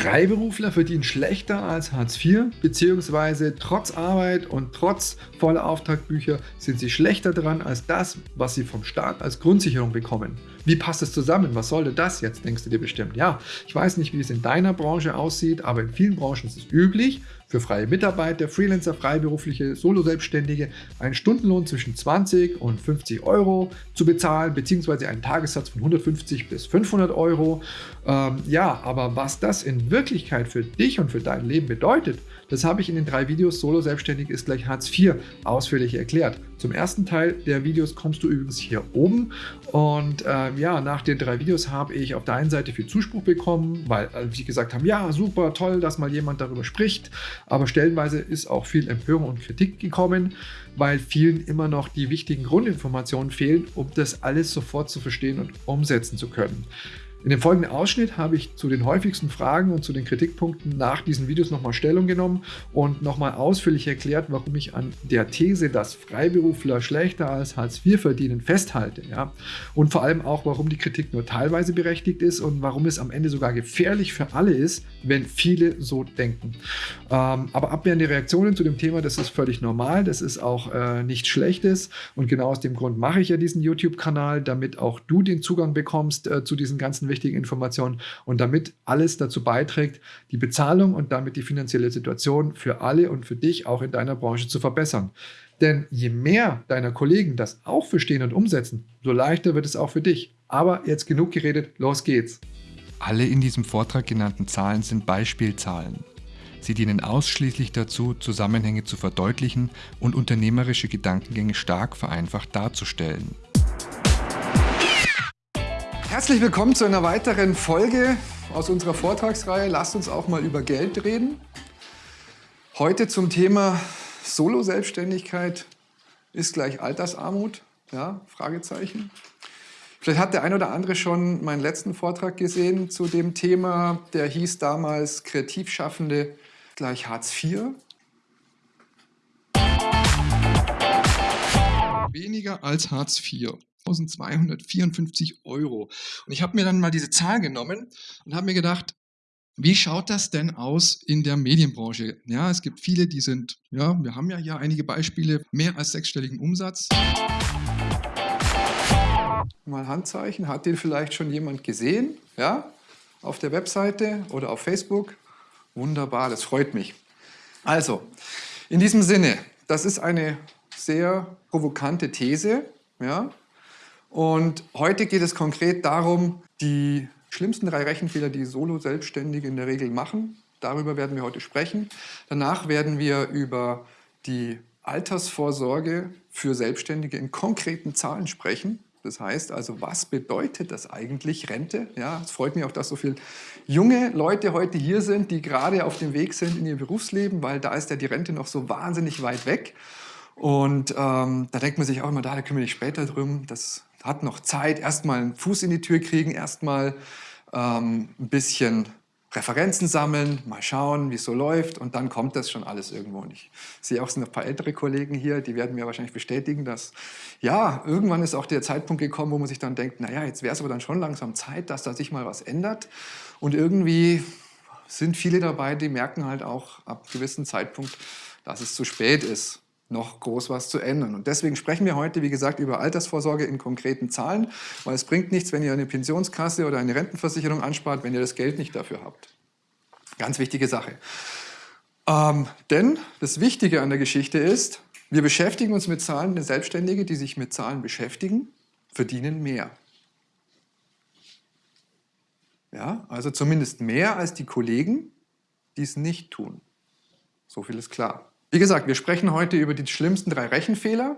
Freiberufler verdienen schlechter als Hartz IV, beziehungsweise trotz Arbeit und trotz voller Auftragbücher sind sie schlechter dran als das, was sie vom Staat als Grundsicherung bekommen. Wie passt es zusammen? Was sollte das jetzt, denkst du dir bestimmt? Ja, ich weiß nicht, wie es in deiner Branche aussieht, aber in vielen Branchen ist es üblich, für freie Mitarbeiter, Freelancer, Freiberufliche, Solo-Selbstständige einen Stundenlohn zwischen 20 und 50 Euro zu bezahlen, beziehungsweise einen Tagessatz von 150 bis 500 Euro. Ähm, ja, aber was das in Wirklichkeit für dich und für dein Leben bedeutet, das habe ich in den drei Videos Solo Selbstständig ist gleich Hartz IV ausführlich erklärt. Zum ersten Teil der Videos kommst du übrigens hier oben und äh, ja, nach den drei Videos habe ich auf der einen Seite viel Zuspruch bekommen, weil äh, wie gesagt haben, ja super, toll, dass mal jemand darüber spricht, aber stellenweise ist auch viel Empörung und Kritik gekommen, weil vielen immer noch die wichtigen Grundinformationen fehlen, um das alles sofort zu verstehen und umsetzen zu können. In dem folgenden Ausschnitt habe ich zu den häufigsten Fragen und zu den Kritikpunkten nach diesen Videos nochmal Stellung genommen und nochmal ausführlich erklärt, warum ich an der These, dass Freiberufler schlechter als Hartz IV verdienen, festhalte. Ja? Und vor allem auch, warum die Kritik nur teilweise berechtigt ist und warum es am Ende sogar gefährlich für alle ist, wenn viele so denken. Ähm, aber abwehrende Reaktionen zu dem Thema, das ist völlig normal, das ist auch äh, nichts Schlechtes und genau aus dem Grund mache ich ja diesen YouTube-Kanal, damit auch du den Zugang bekommst äh, zu diesen ganzen wichtigen Informationen und damit alles dazu beiträgt, die Bezahlung und damit die finanzielle Situation für alle und für dich auch in deiner Branche zu verbessern. Denn je mehr deiner Kollegen das auch verstehen und umsetzen, so leichter wird es auch für dich. Aber jetzt genug geredet, los geht's. Alle in diesem Vortrag genannten Zahlen sind Beispielzahlen. Sie dienen ausschließlich dazu, Zusammenhänge zu verdeutlichen und unternehmerische Gedankengänge stark vereinfacht darzustellen. Herzlich willkommen zu einer weiteren Folge aus unserer Vortragsreihe Lasst uns auch mal über Geld reden. Heute zum Thema Solo-Selbstständigkeit ist gleich Altersarmut? Ja, Fragezeichen. Vielleicht hat der ein oder andere schon meinen letzten Vortrag gesehen zu dem Thema. Der hieß damals Kreativschaffende gleich Hartz IV. Weniger als Hartz IV. 1254 Euro. Und ich habe mir dann mal diese Zahl genommen und habe mir gedacht, wie schaut das denn aus in der Medienbranche? Ja, es gibt viele, die sind, ja, wir haben ja hier einige Beispiele, mehr als sechsstelligen Umsatz. Mal Handzeichen, hat den vielleicht schon jemand gesehen? Ja, auf der Webseite oder auf Facebook? Wunderbar, das freut mich. Also, in diesem Sinne, das ist eine sehr provokante These, ja, und heute geht es konkret darum, die schlimmsten drei Rechenfehler, die Solo-Selbstständige in der Regel machen. Darüber werden wir heute sprechen. Danach werden wir über die Altersvorsorge für Selbstständige in konkreten Zahlen sprechen. Das heißt also, was bedeutet das eigentlich, Rente? Ja, es freut mich auch, dass so viele junge Leute heute hier sind, die gerade auf dem Weg sind in ihr Berufsleben, weil da ist ja die Rente noch so wahnsinnig weit weg. Und ähm, da denkt man sich auch immer, da, da kümmere ich später drum. Das hat noch Zeit, erstmal einen Fuß in die Tür kriegen, erstmal ähm, ein bisschen Referenzen sammeln, mal schauen, wie es so läuft und dann kommt das schon alles irgendwo. Und ich sehe auch, es sind ein paar ältere Kollegen hier, die werden mir wahrscheinlich bestätigen, dass ja, irgendwann ist auch der Zeitpunkt gekommen, wo man sich dann denkt, naja, jetzt wäre es aber dann schon langsam Zeit, dass da sich mal was ändert. Und irgendwie sind viele dabei, die merken halt auch ab gewissen Zeitpunkt, dass es zu spät ist noch groß was zu ändern. Und deswegen sprechen wir heute, wie gesagt, über Altersvorsorge in konkreten Zahlen, weil es bringt nichts, wenn ihr eine Pensionskasse oder eine Rentenversicherung anspart, wenn ihr das Geld nicht dafür habt. Ganz wichtige Sache. Ähm, denn das Wichtige an der Geschichte ist, wir beschäftigen uns mit Zahlen, Selbstständige, die sich mit Zahlen beschäftigen, verdienen mehr. Ja, also zumindest mehr als die Kollegen, die es nicht tun. So viel ist klar. Wie gesagt, wir sprechen heute über die schlimmsten drei Rechenfehler,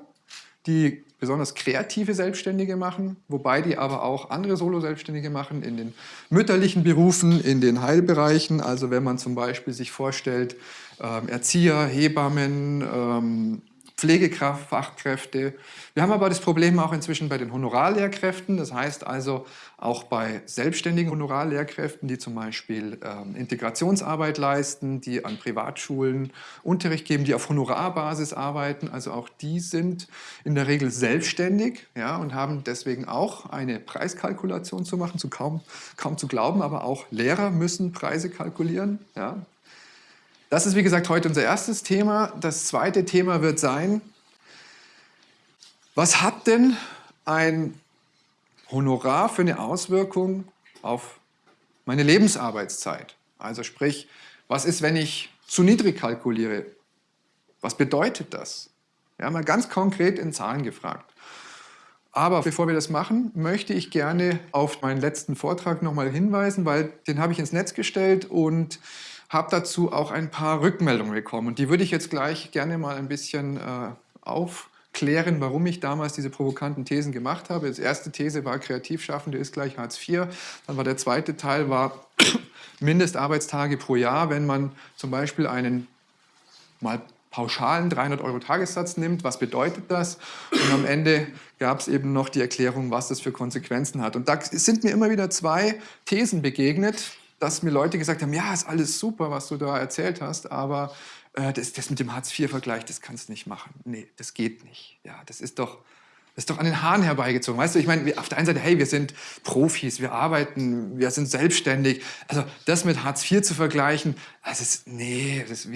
die besonders kreative Selbstständige machen, wobei die aber auch andere Solo-Selbstständige machen in den mütterlichen Berufen, in den Heilbereichen. Also wenn man zum Beispiel sich vorstellt, ähm, Erzieher, Hebammen, ähm, Pflegekraft, Fachkräfte. Wir haben aber das Problem auch inzwischen bei den Honorarlehrkräften, das heißt also auch bei selbstständigen Honorarlehrkräften, die zum Beispiel ähm, Integrationsarbeit leisten, die an Privatschulen Unterricht geben, die auf Honorarbasis arbeiten. Also auch die sind in der Regel selbstständig ja, und haben deswegen auch eine Preiskalkulation zu machen, zu kaum, kaum zu glauben, aber auch Lehrer müssen Preise kalkulieren. Ja. Das ist, wie gesagt, heute unser erstes Thema. Das zweite Thema wird sein, was hat denn ein Honorar für eine Auswirkung auf meine Lebensarbeitszeit? Also sprich, was ist, wenn ich zu niedrig kalkuliere? Was bedeutet das? Wir haben mal ganz konkret in Zahlen gefragt. Aber bevor wir das machen, möchte ich gerne auf meinen letzten Vortrag nochmal hinweisen, weil den habe ich ins Netz gestellt und habe dazu auch ein paar Rückmeldungen bekommen. Und die würde ich jetzt gleich gerne mal ein bisschen äh, aufklären, warum ich damals diese provokanten Thesen gemacht habe. Die erste These war, Kreativschaffende ist gleich Hartz IV. Dann war der zweite Teil, war Mindestarbeitstage pro Jahr, wenn man zum Beispiel einen mal pauschalen 300 Euro Tagessatz nimmt. Was bedeutet das? Und am Ende gab es eben noch die Erklärung, was das für Konsequenzen hat. Und da sind mir immer wieder zwei Thesen begegnet, dass mir Leute gesagt haben, ja, ist alles super, was du da erzählt hast, aber äh, das, das mit dem Hartz-IV-Vergleich, das kannst du nicht machen. Nee, das geht nicht. Ja, das ist doch, das ist doch an den Haaren herbeigezogen. Weißt du, ich meine, auf der einen Seite, hey, wir sind Profis, wir arbeiten, wir sind selbstständig. Also das mit Hartz IV zu vergleichen, das ist, nee, das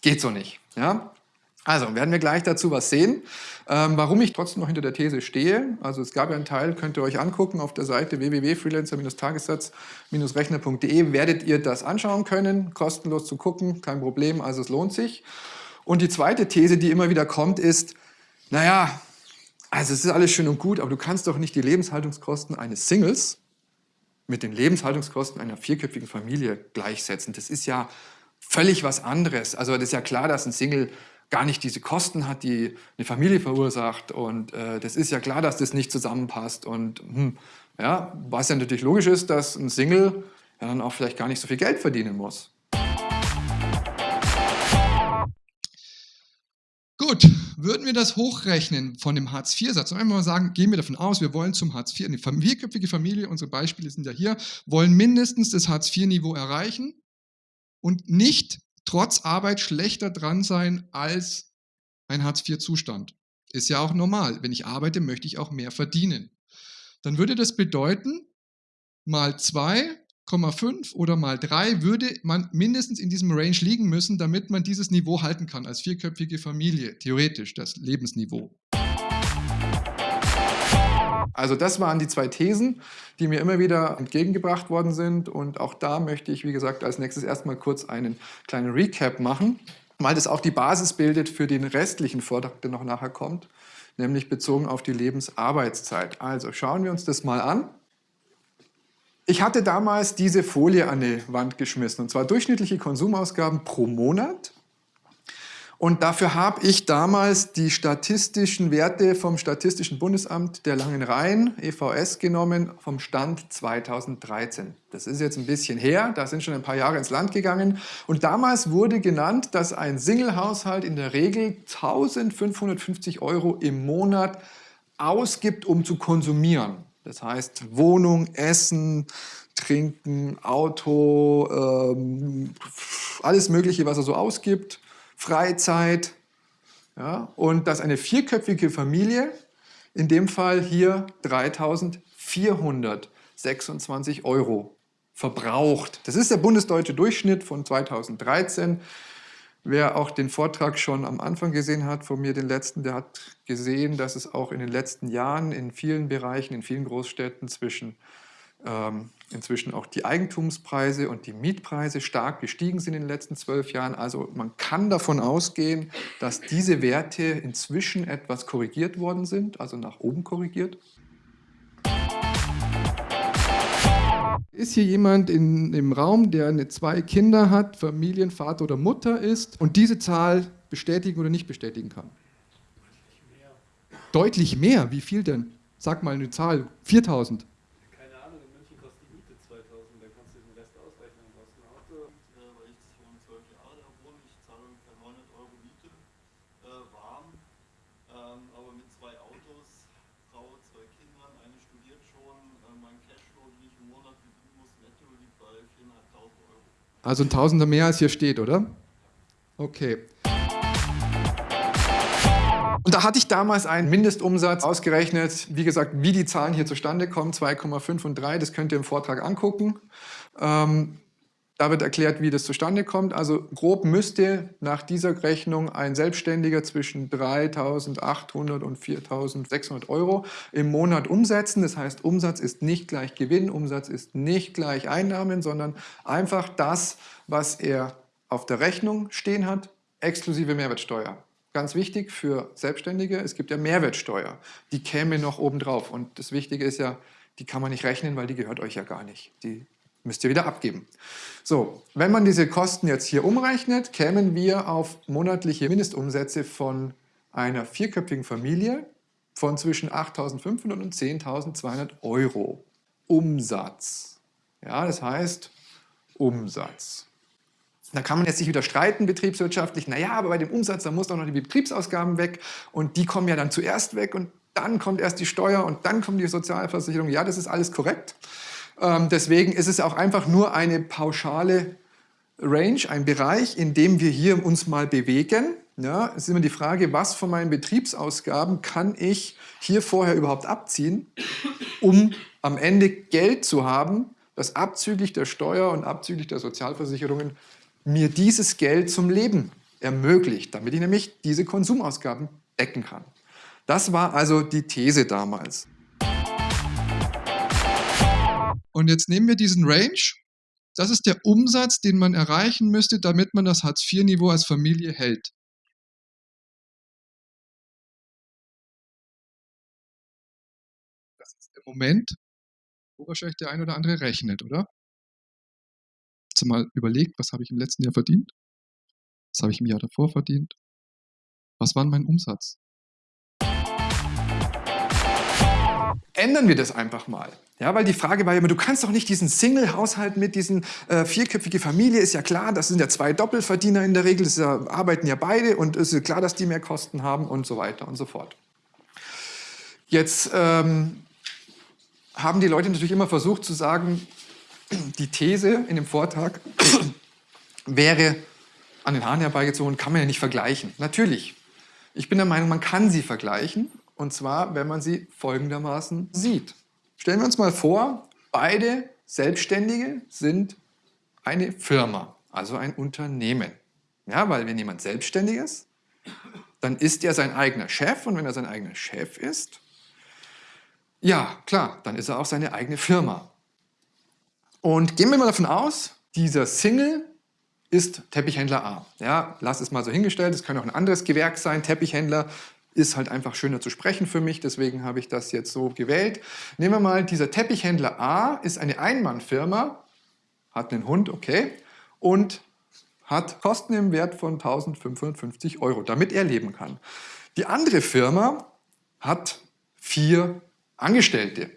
geht so nicht. Ja? Also werden wir gleich dazu was sehen. Ähm, warum ich trotzdem noch hinter der These stehe, also es gab ja einen Teil, könnt ihr euch angucken auf der Seite www.freelancer-tagessatz-rechner.de, werdet ihr das anschauen können, kostenlos zu gucken, kein Problem, also es lohnt sich. Und die zweite These, die immer wieder kommt, ist, naja, also es ist alles schön und gut, aber du kannst doch nicht die Lebenshaltungskosten eines Singles mit den Lebenshaltungskosten einer vierköpfigen Familie gleichsetzen. Das ist ja völlig was anderes. Also das ist ja klar, dass ein Single gar nicht diese Kosten hat, die eine Familie verursacht. Und äh, das ist ja klar, dass das nicht zusammenpasst. Und hm, ja, was ja natürlich logisch ist, dass ein Single ja dann auch vielleicht gar nicht so viel Geld verdienen muss. Gut, würden wir das hochrechnen von dem Hartz-IV-Satz, und einmal sagen, gehen wir davon aus, wir wollen zum Hartz IV, eine vierköpfige Familie, unsere Beispiele sind ja hier, wollen mindestens das Hartz-IV-Niveau erreichen und nicht trotz Arbeit schlechter dran sein als ein Hartz-IV-Zustand. Ist ja auch normal. Wenn ich arbeite, möchte ich auch mehr verdienen. Dann würde das bedeuten, mal 2,5 oder mal 3 würde man mindestens in diesem Range liegen müssen, damit man dieses Niveau halten kann als vierköpfige Familie, theoretisch das Lebensniveau. Also das waren die zwei Thesen, die mir immer wieder entgegengebracht worden sind. Und auch da möchte ich, wie gesagt, als nächstes erstmal kurz einen kleinen Recap machen, weil das auch die Basis bildet für den restlichen Vortrag, der noch nachher kommt, nämlich bezogen auf die Lebensarbeitszeit. Also schauen wir uns das mal an. Ich hatte damals diese Folie an die Wand geschmissen, und zwar durchschnittliche Konsumausgaben pro Monat und dafür habe ich damals die statistischen Werte vom Statistischen Bundesamt der Langen Rhein, EVS, genommen, vom Stand 2013. Das ist jetzt ein bisschen her, da sind schon ein paar Jahre ins Land gegangen. Und damals wurde genannt, dass ein Single-Haushalt in der Regel 1550 Euro im Monat ausgibt, um zu konsumieren. Das heißt Wohnung, Essen, Trinken, Auto, ähm, alles Mögliche, was er so ausgibt Freizeit. Ja, und dass eine vierköpfige Familie in dem Fall hier 3.426 Euro verbraucht. Das ist der bundesdeutsche Durchschnitt von 2013. Wer auch den Vortrag schon am Anfang gesehen hat, von mir den letzten, der hat gesehen, dass es auch in den letzten Jahren in vielen Bereichen, in vielen Großstädten zwischen ähm, inzwischen auch die Eigentumspreise und die Mietpreise stark gestiegen sind in den letzten zwölf Jahren. Also man kann davon ausgehen, dass diese Werte inzwischen etwas korrigiert worden sind, also nach oben korrigiert. Ist hier jemand in, im Raum, der eine, zwei Kinder hat, Familienvater oder Mutter ist und diese Zahl bestätigen oder nicht bestätigen kann? Deutlich mehr. Deutlich mehr? Wie viel denn? Sag mal eine Zahl. 4000. Also ein Tausender mehr als hier steht, oder? Okay. Und da hatte ich damals einen Mindestumsatz ausgerechnet. Wie gesagt, wie die Zahlen hier zustande kommen, 2,5 und 3, das könnt ihr im Vortrag angucken. Ähm, da wird erklärt, wie das zustande kommt. Also grob müsste nach dieser Rechnung ein Selbstständiger zwischen 3.800 und 4.600 Euro im Monat umsetzen. Das heißt, Umsatz ist nicht gleich Gewinn, Umsatz ist nicht gleich Einnahmen, sondern einfach das, was er auf der Rechnung stehen hat, exklusive Mehrwertsteuer. Ganz wichtig für Selbstständige, es gibt ja Mehrwertsteuer. Die käme noch obendrauf. Und das Wichtige ist ja, die kann man nicht rechnen, weil die gehört euch ja gar nicht. Die müsst ihr wieder abgeben. So, wenn man diese Kosten jetzt hier umrechnet, kämen wir auf monatliche Mindestumsätze von einer vierköpfigen Familie von zwischen 8.500 und 10.200 Euro. Umsatz. Ja, das heißt Umsatz. Da kann man jetzt sich wieder streiten betriebswirtschaftlich, naja, aber bei dem Umsatz, da muss doch noch die Betriebsausgaben weg und die kommen ja dann zuerst weg und dann kommt erst die Steuer und dann kommt die Sozialversicherung. Ja, das ist alles korrekt. Ähm, deswegen ist es auch einfach nur eine pauschale Range, ein Bereich, in dem wir hier uns mal bewegen. Ja, es ist immer die Frage, was von meinen Betriebsausgaben kann ich hier vorher überhaupt abziehen, um am Ende Geld zu haben, das abzüglich der Steuer und abzüglich der Sozialversicherungen mir dieses Geld zum Leben ermöglicht, damit ich nämlich diese Konsumausgaben decken kann. Das war also die These damals. Und jetzt nehmen wir diesen Range. Das ist der Umsatz, den man erreichen müsste, damit man das Hartz-IV-Niveau als Familie hält. Das ist der Moment, wo wahrscheinlich der ein oder andere rechnet, oder? Hast mal überlegt, was habe ich im letzten Jahr verdient? Was habe ich im Jahr davor verdient? Was war mein Umsatz? Ändern wir das einfach mal. Ja, weil die Frage war ja immer, du kannst doch nicht diesen Single-Haushalt mit diesen äh, vierköpfige Familie, ist ja klar, das sind ja zwei Doppelverdiener in der Regel, das ja, arbeiten ja beide und es ist klar, dass die mehr Kosten haben und so weiter und so fort. Jetzt ähm, haben die Leute natürlich immer versucht zu sagen, die These in dem Vortrag wäre an den Haaren herbeigezogen, kann man ja nicht vergleichen. Natürlich. Ich bin der Meinung, man kann sie vergleichen und zwar, wenn man sie folgendermaßen sieht. Stellen wir uns mal vor, beide Selbstständige sind eine Firma, also ein Unternehmen. Ja, weil wenn jemand selbstständig ist, dann ist er sein eigener Chef und wenn er sein eigener Chef ist, ja, klar, dann ist er auch seine eigene Firma. Und gehen wir mal davon aus, dieser Single ist Teppichhändler A. Ja, lass es mal so hingestellt, es kann auch ein anderes Gewerk sein, Teppichhändler ist halt einfach schöner zu sprechen für mich, deswegen habe ich das jetzt so gewählt. Nehmen wir mal, dieser Teppichhändler A ist eine Einmannfirma, hat einen Hund, okay, und hat Kosten im Wert von 1550 Euro, damit er leben kann. Die andere Firma hat vier Angestellte.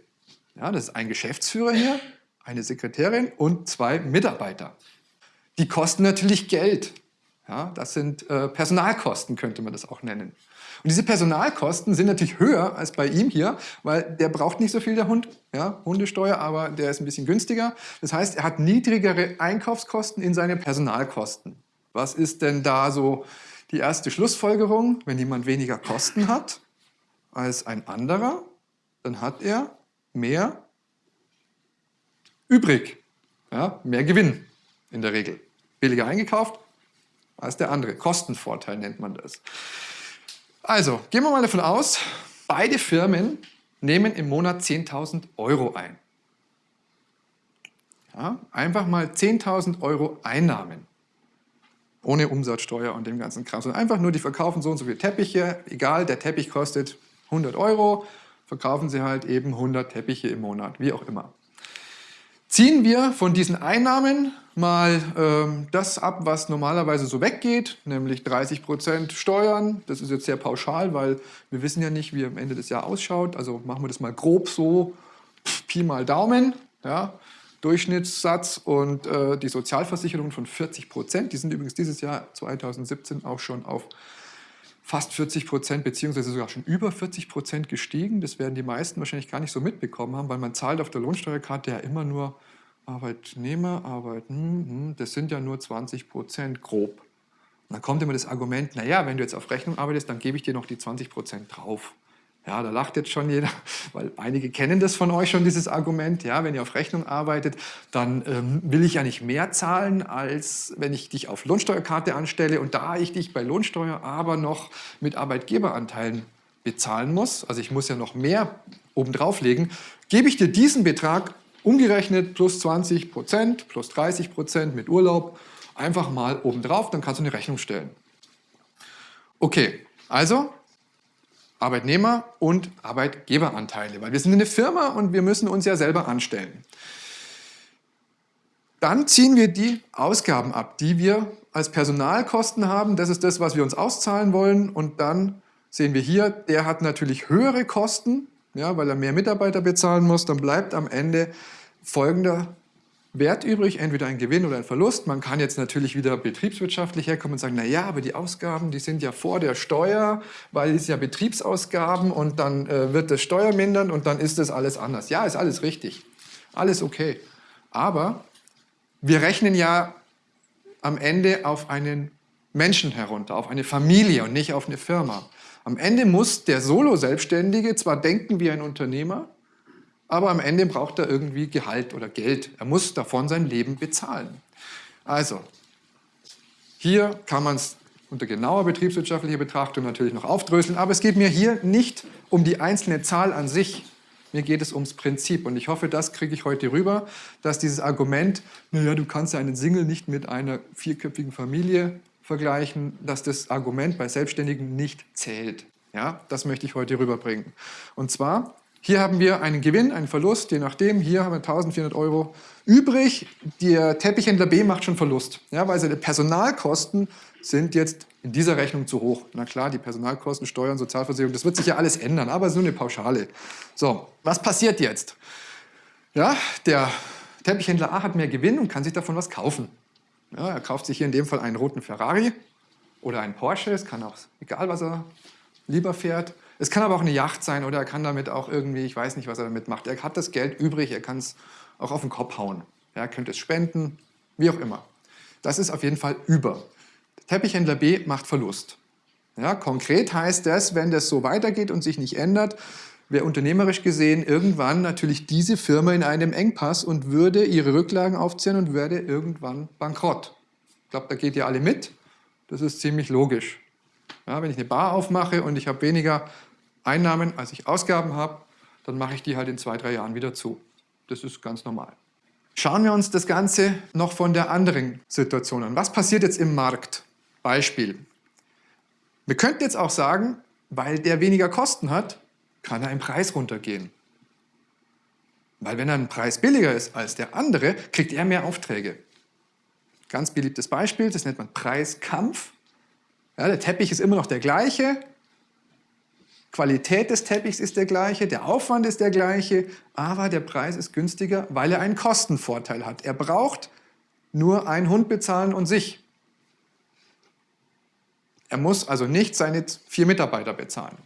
Ja, das ist ein Geschäftsführer hier, eine Sekretärin und zwei Mitarbeiter. Die kosten natürlich Geld. Ja, das sind äh, Personalkosten, könnte man das auch nennen. Und diese Personalkosten sind natürlich höher als bei ihm hier, weil der braucht nicht so viel, der Hund, ja, Hundesteuer, aber der ist ein bisschen günstiger. Das heißt, er hat niedrigere Einkaufskosten in seine Personalkosten. Was ist denn da so die erste Schlussfolgerung? Wenn jemand weniger Kosten hat als ein anderer, dann hat er mehr übrig, ja, mehr Gewinn in der Regel. Billiger eingekauft als der andere. Kostenvorteil nennt man das. Also, gehen wir mal davon aus, beide Firmen nehmen im Monat 10.000 Euro ein. Ja, einfach mal 10.000 Euro Einnahmen. Ohne Umsatzsteuer und dem ganzen Kram. Sondern einfach nur, die verkaufen so und so viele Teppiche. Egal, der Teppich kostet 100 Euro. Verkaufen sie halt eben 100 Teppiche im Monat, wie auch immer. Ziehen wir von diesen Einnahmen mal ähm, das ab, was normalerweise so weggeht, nämlich 30% Steuern. Das ist jetzt sehr pauschal, weil wir wissen ja nicht, wie am Ende des Jahres ausschaut. Also machen wir das mal grob so, Pi mal Daumen. Ja. Durchschnittssatz und äh, die Sozialversicherung von 40%. Die sind übrigens dieses Jahr 2017 auch schon auf fast 40 Prozent beziehungsweise sogar schon über 40 Prozent gestiegen. Das werden die meisten wahrscheinlich gar nicht so mitbekommen haben, weil man zahlt auf der Lohnsteuerkarte ja immer nur Arbeitnehmer, Arbeit, hm, hm, das sind ja nur 20 Prozent grob. Und dann kommt immer das Argument, naja, wenn du jetzt auf Rechnung arbeitest, dann gebe ich dir noch die 20 Prozent drauf. Ja, da lacht jetzt schon jeder, weil einige kennen das von euch schon, dieses Argument. Ja, wenn ihr auf Rechnung arbeitet, dann ähm, will ich ja nicht mehr zahlen, als wenn ich dich auf Lohnsteuerkarte anstelle. Und da ich dich bei Lohnsteuer aber noch mit Arbeitgeberanteilen bezahlen muss, also ich muss ja noch mehr obendrauf legen, gebe ich dir diesen Betrag umgerechnet plus 20 Prozent, plus 30 Prozent mit Urlaub einfach mal obendrauf, dann kannst du eine Rechnung stellen. Okay, also Arbeitnehmer und Arbeitgeberanteile, weil wir sind eine Firma und wir müssen uns ja selber anstellen. Dann ziehen wir die Ausgaben ab, die wir als Personalkosten haben. Das ist das, was wir uns auszahlen wollen. Und dann sehen wir hier, der hat natürlich höhere Kosten, ja, weil er mehr Mitarbeiter bezahlen muss. Dann bleibt am Ende folgender Wert übrig, entweder ein Gewinn oder ein Verlust. Man kann jetzt natürlich wieder betriebswirtschaftlich herkommen und sagen, na ja, aber die Ausgaben, die sind ja vor der Steuer, weil es ja Betriebsausgaben und dann äh, wird das Steuer mindern und dann ist das alles anders. Ja, ist alles richtig, alles okay. Aber wir rechnen ja am Ende auf einen Menschen herunter, auf eine Familie und nicht auf eine Firma. Am Ende muss der Solo-Selbstständige zwar denken wie ein Unternehmer, aber am Ende braucht er irgendwie Gehalt oder Geld. Er muss davon sein Leben bezahlen. Also, hier kann man es unter genauer betriebswirtschaftlicher Betrachtung natürlich noch aufdröseln, aber es geht mir hier nicht um die einzelne Zahl an sich, mir geht es ums Prinzip und ich hoffe, das kriege ich heute rüber, dass dieses Argument, naja, du kannst ja einen Single nicht mit einer vierköpfigen Familie vergleichen, dass das Argument bei Selbstständigen nicht zählt. Ja, das möchte ich heute rüberbringen. Und zwar hier haben wir einen Gewinn, einen Verlust, je nachdem. Hier haben wir 1400 Euro übrig. Der Teppichhändler B macht schon Verlust, ja, weil seine Personalkosten sind jetzt in dieser Rechnung zu hoch. Na klar, die Personalkosten, Steuern, Sozialversicherung, das wird sich ja alles ändern, aber es ist nur eine Pauschale. So, was passiert jetzt? Ja, der Teppichhändler A hat mehr Gewinn und kann sich davon was kaufen. Ja, er kauft sich hier in dem Fall einen roten Ferrari oder einen Porsche, es kann auch, egal was er lieber fährt. Es kann aber auch eine Yacht sein oder er kann damit auch irgendwie, ich weiß nicht, was er damit macht. Er hat das Geld übrig, er kann es auch auf den Kopf hauen. Er könnte es spenden, wie auch immer. Das ist auf jeden Fall über. Teppichhändler B macht Verlust. Ja, konkret heißt das, wenn das so weitergeht und sich nicht ändert, wäre unternehmerisch gesehen irgendwann natürlich diese Firma in einem Engpass und würde ihre Rücklagen aufzählen und würde irgendwann bankrott. Ich glaube, da geht ihr alle mit. Das ist ziemlich logisch. Ja, wenn ich eine Bar aufmache und ich habe weniger Einnahmen, als ich Ausgaben habe, dann mache ich die halt in zwei, drei Jahren wieder zu. Das ist ganz normal. Schauen wir uns das Ganze noch von der anderen Situation an. Was passiert jetzt im Markt? Beispiel. Wir könnten jetzt auch sagen, weil der weniger Kosten hat, kann er im Preis runtergehen. Weil wenn er ein Preis billiger ist als der andere, kriegt er mehr Aufträge. Ganz beliebtes Beispiel, das nennt man Preiskampf. Ja, der Teppich ist immer noch der gleiche, Qualität des Teppichs ist der gleiche, der Aufwand ist der gleiche, aber der Preis ist günstiger, weil er einen Kostenvorteil hat. Er braucht nur einen Hund bezahlen und sich. Er muss also nicht seine vier Mitarbeiter bezahlen.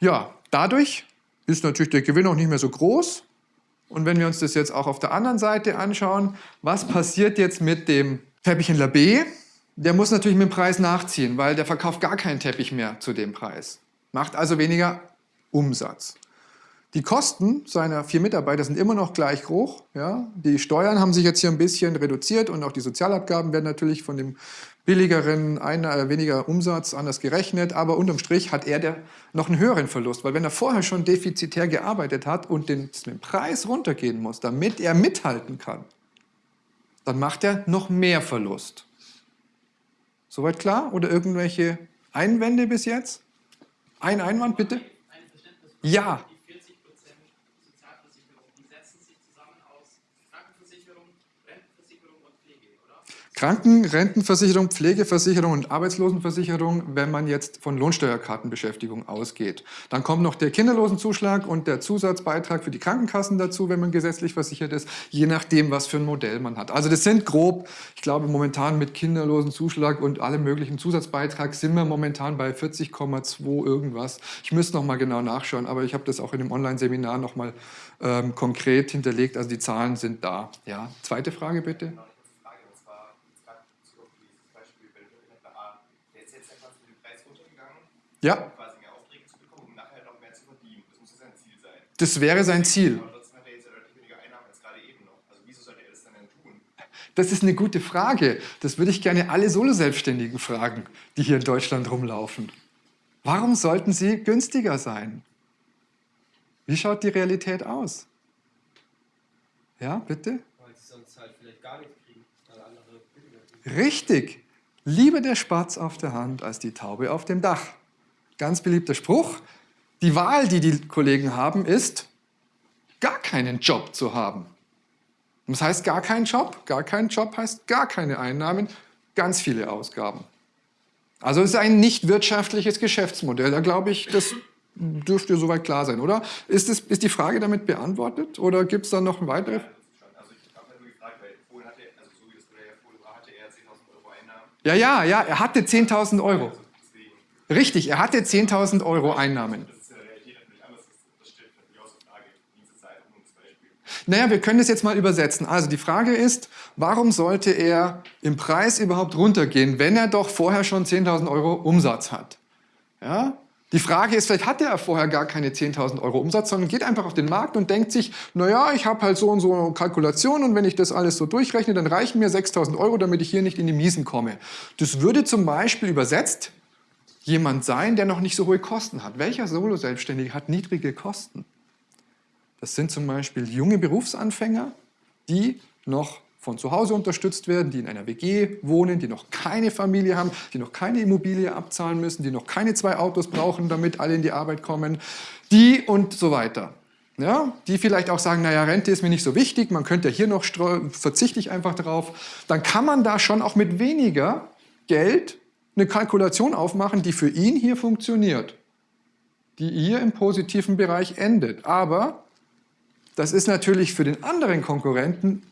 Ja, dadurch ist natürlich der Gewinn auch nicht mehr so groß. Und wenn wir uns das jetzt auch auf der anderen Seite anschauen, was passiert jetzt mit dem Teppichhändler B? Der muss natürlich mit dem Preis nachziehen, weil der verkauft gar keinen Teppich mehr zu dem Preis. Macht also weniger Umsatz. Die Kosten seiner vier Mitarbeiter sind immer noch gleich hoch. Ja? Die Steuern haben sich jetzt hier ein bisschen reduziert und auch die Sozialabgaben werden natürlich von dem billigeren, einer, äh, weniger Umsatz anders gerechnet. Aber unterm Strich hat er der, noch einen höheren Verlust, weil wenn er vorher schon defizitär gearbeitet hat und den, den Preis runtergehen muss, damit er mithalten kann, dann macht er noch mehr Verlust. Soweit klar? Oder irgendwelche Einwände bis jetzt? Ein Einwand bitte? Ja. Krankenrentenversicherung, Pflegeversicherung und Arbeitslosenversicherung, wenn man jetzt von Lohnsteuerkartenbeschäftigung ausgeht. Dann kommt noch der Kinderlosenzuschlag und der Zusatzbeitrag für die Krankenkassen dazu, wenn man gesetzlich versichert ist, je nachdem, was für ein Modell man hat. Also das sind grob, ich glaube momentan mit Kinderlosenzuschlag und allem möglichen Zusatzbeitrag sind wir momentan bei 40,2 irgendwas. Ich müsste noch mal genau nachschauen, aber ich habe das auch in dem Online-Seminar noch mal ähm, konkret hinterlegt. Also die Zahlen sind da. Ja, zweite Frage bitte. Ja. quasi mehr Aufträge zu bekommen, um nachher noch mehr zu verdienen. Das muss ja sein Ziel sein. Das wäre sein Ziel. Aber trotzdem hat er jetzt ja deutlich weniger Einnahmen als gerade eben noch. Also wieso sollte er das dann denn tun? Das ist eine gute Frage. Das würde ich gerne alle Solo-Selbstständigen fragen, die hier in Deutschland rumlaufen. Warum sollten sie günstiger sein? Wie schaut die Realität aus? Ja, bitte? Weil sie sonst halt vielleicht gar nichts kriegen, weil andere Richtig. Lieber der Spatz auf der Hand als die Taube auf dem Dach. Ganz beliebter Spruch. Die Wahl, die die Kollegen haben, ist, gar keinen Job zu haben. Das heißt gar keinen Job. Gar keinen Job heißt gar keine Einnahmen, ganz viele Ausgaben. Also es ist ein nicht wirtschaftliches Geschäftsmodell. Da glaube ich, das dürfte soweit klar sein, oder? Ist, das, ist die Frage damit beantwortet oder gibt es da noch ein weiteres? Ja, ja, ja, er hatte 10.000 Euro. Richtig, er hatte 10.000 Euro Einnahmen. Naja, wir können das jetzt mal übersetzen. Also die Frage ist, warum sollte er im Preis überhaupt runtergehen, wenn er doch vorher schon 10.000 Euro Umsatz hat? Ja? Die Frage ist, vielleicht hatte er vorher gar keine 10.000 Euro Umsatz, sondern geht einfach auf den Markt und denkt sich, naja, ich habe halt so und so eine Kalkulation und wenn ich das alles so durchrechne, dann reichen mir 6.000 Euro, damit ich hier nicht in die Miesen komme. Das würde zum Beispiel übersetzt jemand sein, der noch nicht so hohe Kosten hat. Welcher Solo-Selbstständige hat niedrige Kosten? Das sind zum Beispiel junge Berufsanfänger, die noch von zu Hause unterstützt werden, die in einer WG wohnen, die noch keine Familie haben, die noch keine Immobilie abzahlen müssen, die noch keine zwei Autos brauchen, damit alle in die Arbeit kommen, die und so weiter. Ja, die vielleicht auch sagen, naja, Rente ist mir nicht so wichtig, man könnte ja hier noch, verzichte ich einfach drauf. Dann kann man da schon auch mit weniger Geld eine Kalkulation aufmachen, die für ihn hier funktioniert, die hier im positiven Bereich endet. Aber das ist natürlich für den anderen Konkurrenten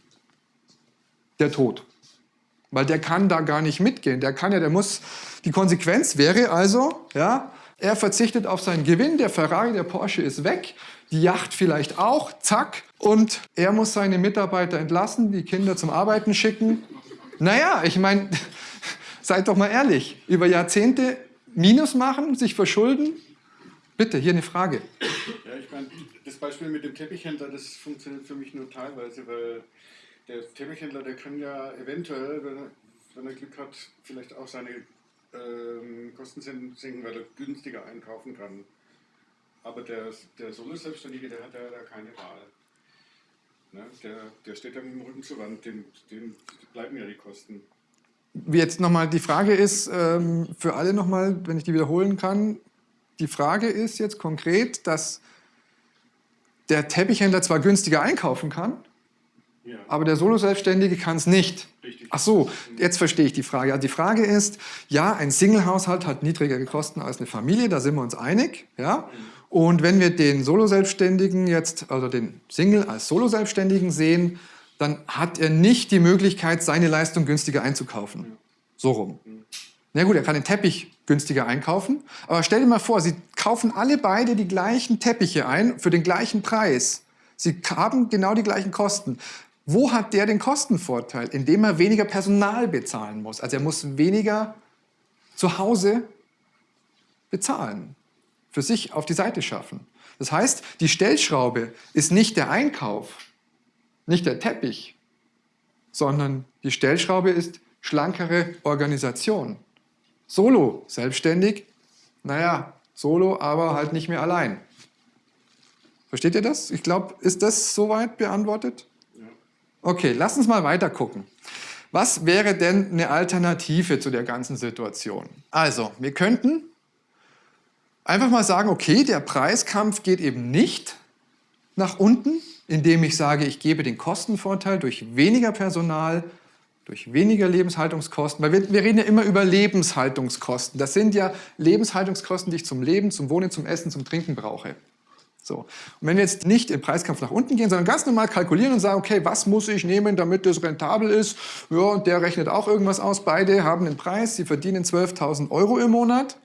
der Tod. Weil der kann da gar nicht mitgehen. Der kann ja, der muss, die Konsequenz wäre also, ja, er verzichtet auf seinen Gewinn, der Ferrari, der Porsche ist weg, die Yacht vielleicht auch, zack, und er muss seine Mitarbeiter entlassen, die Kinder zum Arbeiten schicken. Naja, ich meine, Seid doch mal ehrlich. Über Jahrzehnte Minus machen, sich verschulden? Bitte, hier eine Frage. Ja, ich meine, das Beispiel mit dem Teppichhändler, das funktioniert für mich nur teilweise, weil der Teppichhändler, der kann ja eventuell, wenn er, wenn er Glück hat, vielleicht auch seine ähm, Kosten senken, weil er günstiger einkaufen kann. Aber der, der Solo-Selbstständige, der hat ja da keine Wahl. Ne? Der, der steht dann mit dem Rücken zur Wand, dem, dem bleiben ja die Kosten. Jetzt nochmal, die Frage ist, ähm, für alle nochmal, wenn ich die wiederholen kann, die Frage ist jetzt konkret, dass der Teppichhändler zwar günstiger einkaufen kann, ja. aber der Solo-Selbstständige kann es nicht. Richtig. Ach so, jetzt verstehe ich die Frage. Also die Frage ist, ja, ein Single-Haushalt hat niedrigere Kosten als eine Familie, da sind wir uns einig. Ja? Und wenn wir den Solo-Selbstständigen jetzt, also den Single als Solo-Selbstständigen sehen, dann hat er nicht die Möglichkeit, seine Leistung günstiger einzukaufen. So rum. Na gut, er kann den Teppich günstiger einkaufen, aber stell dir mal vor, Sie kaufen alle beide die gleichen Teppiche ein für den gleichen Preis. Sie haben genau die gleichen Kosten. Wo hat der den Kostenvorteil? Indem er weniger Personal bezahlen muss. Also er muss weniger zu Hause bezahlen, für sich auf die Seite schaffen. Das heißt, die Stellschraube ist nicht der Einkauf, nicht der Teppich, sondern die Stellschraube ist schlankere Organisation. Solo, selbstständig, naja, solo, aber halt nicht mehr allein. Versteht ihr das? Ich glaube, ist das soweit beantwortet? Okay, lass uns mal weiter gucken. Was wäre denn eine Alternative zu der ganzen Situation? Also, wir könnten einfach mal sagen, okay, der Preiskampf geht eben nicht nach unten, indem ich sage, ich gebe den Kostenvorteil durch weniger Personal durch weniger Lebenshaltungskosten, weil wir, wir, reden ja immer über Lebenshaltungskosten. Das sind ja Lebenshaltungskosten, die ich zum Leben, zum Wohnen, zum Essen, zum Trinken brauche. So. Und wenn wir jetzt nicht im Preiskampf nach unten gehen, sondern ganz normal kalkulieren und sagen, okay, was muss ich nehmen, damit das rentabel ist? Ja, und der rechnet auch irgendwas aus. Beide haben einen Preis, sie verdienen 12.000 Euro im Monat.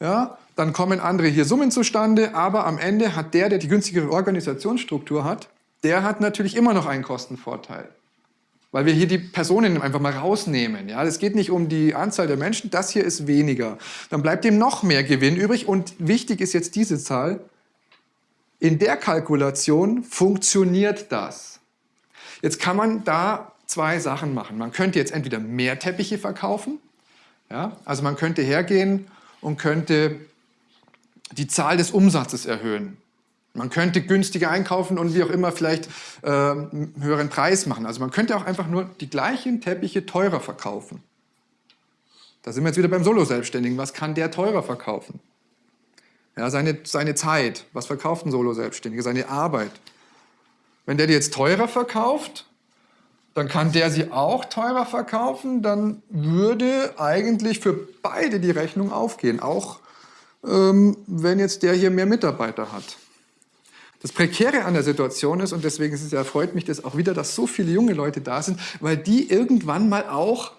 Ja, dann kommen andere hier Summen zustande, aber am Ende hat der, der die günstigere Organisationsstruktur hat, der hat natürlich immer noch einen Kostenvorteil. Weil wir hier die Personen einfach mal rausnehmen. Ja, es geht nicht um die Anzahl der Menschen, das hier ist weniger. Dann bleibt ihm noch mehr Gewinn übrig und wichtig ist jetzt diese Zahl, in der Kalkulation funktioniert das. Jetzt kann man da zwei Sachen machen. Man könnte jetzt entweder mehr Teppiche verkaufen, ja, also man könnte hergehen und könnte die Zahl des Umsatzes erhöhen. Man könnte günstiger einkaufen und wie auch immer vielleicht äh, einen höheren Preis machen. Also man könnte auch einfach nur die gleichen Teppiche teurer verkaufen. Da sind wir jetzt wieder beim Solo-Selbstständigen. Was kann der teurer verkaufen? Ja, seine, seine Zeit, was verkauft ein Solo-Selbstständiger? Seine Arbeit. Wenn der die jetzt teurer verkauft, dann kann der sie auch teurer verkaufen, dann würde eigentlich für beide die Rechnung aufgehen, auch wenn jetzt der hier mehr Mitarbeiter hat. Das Prekäre an der Situation ist, und deswegen ist es ja, freut mich das auch wieder, dass so viele junge Leute da sind, weil die irgendwann mal auch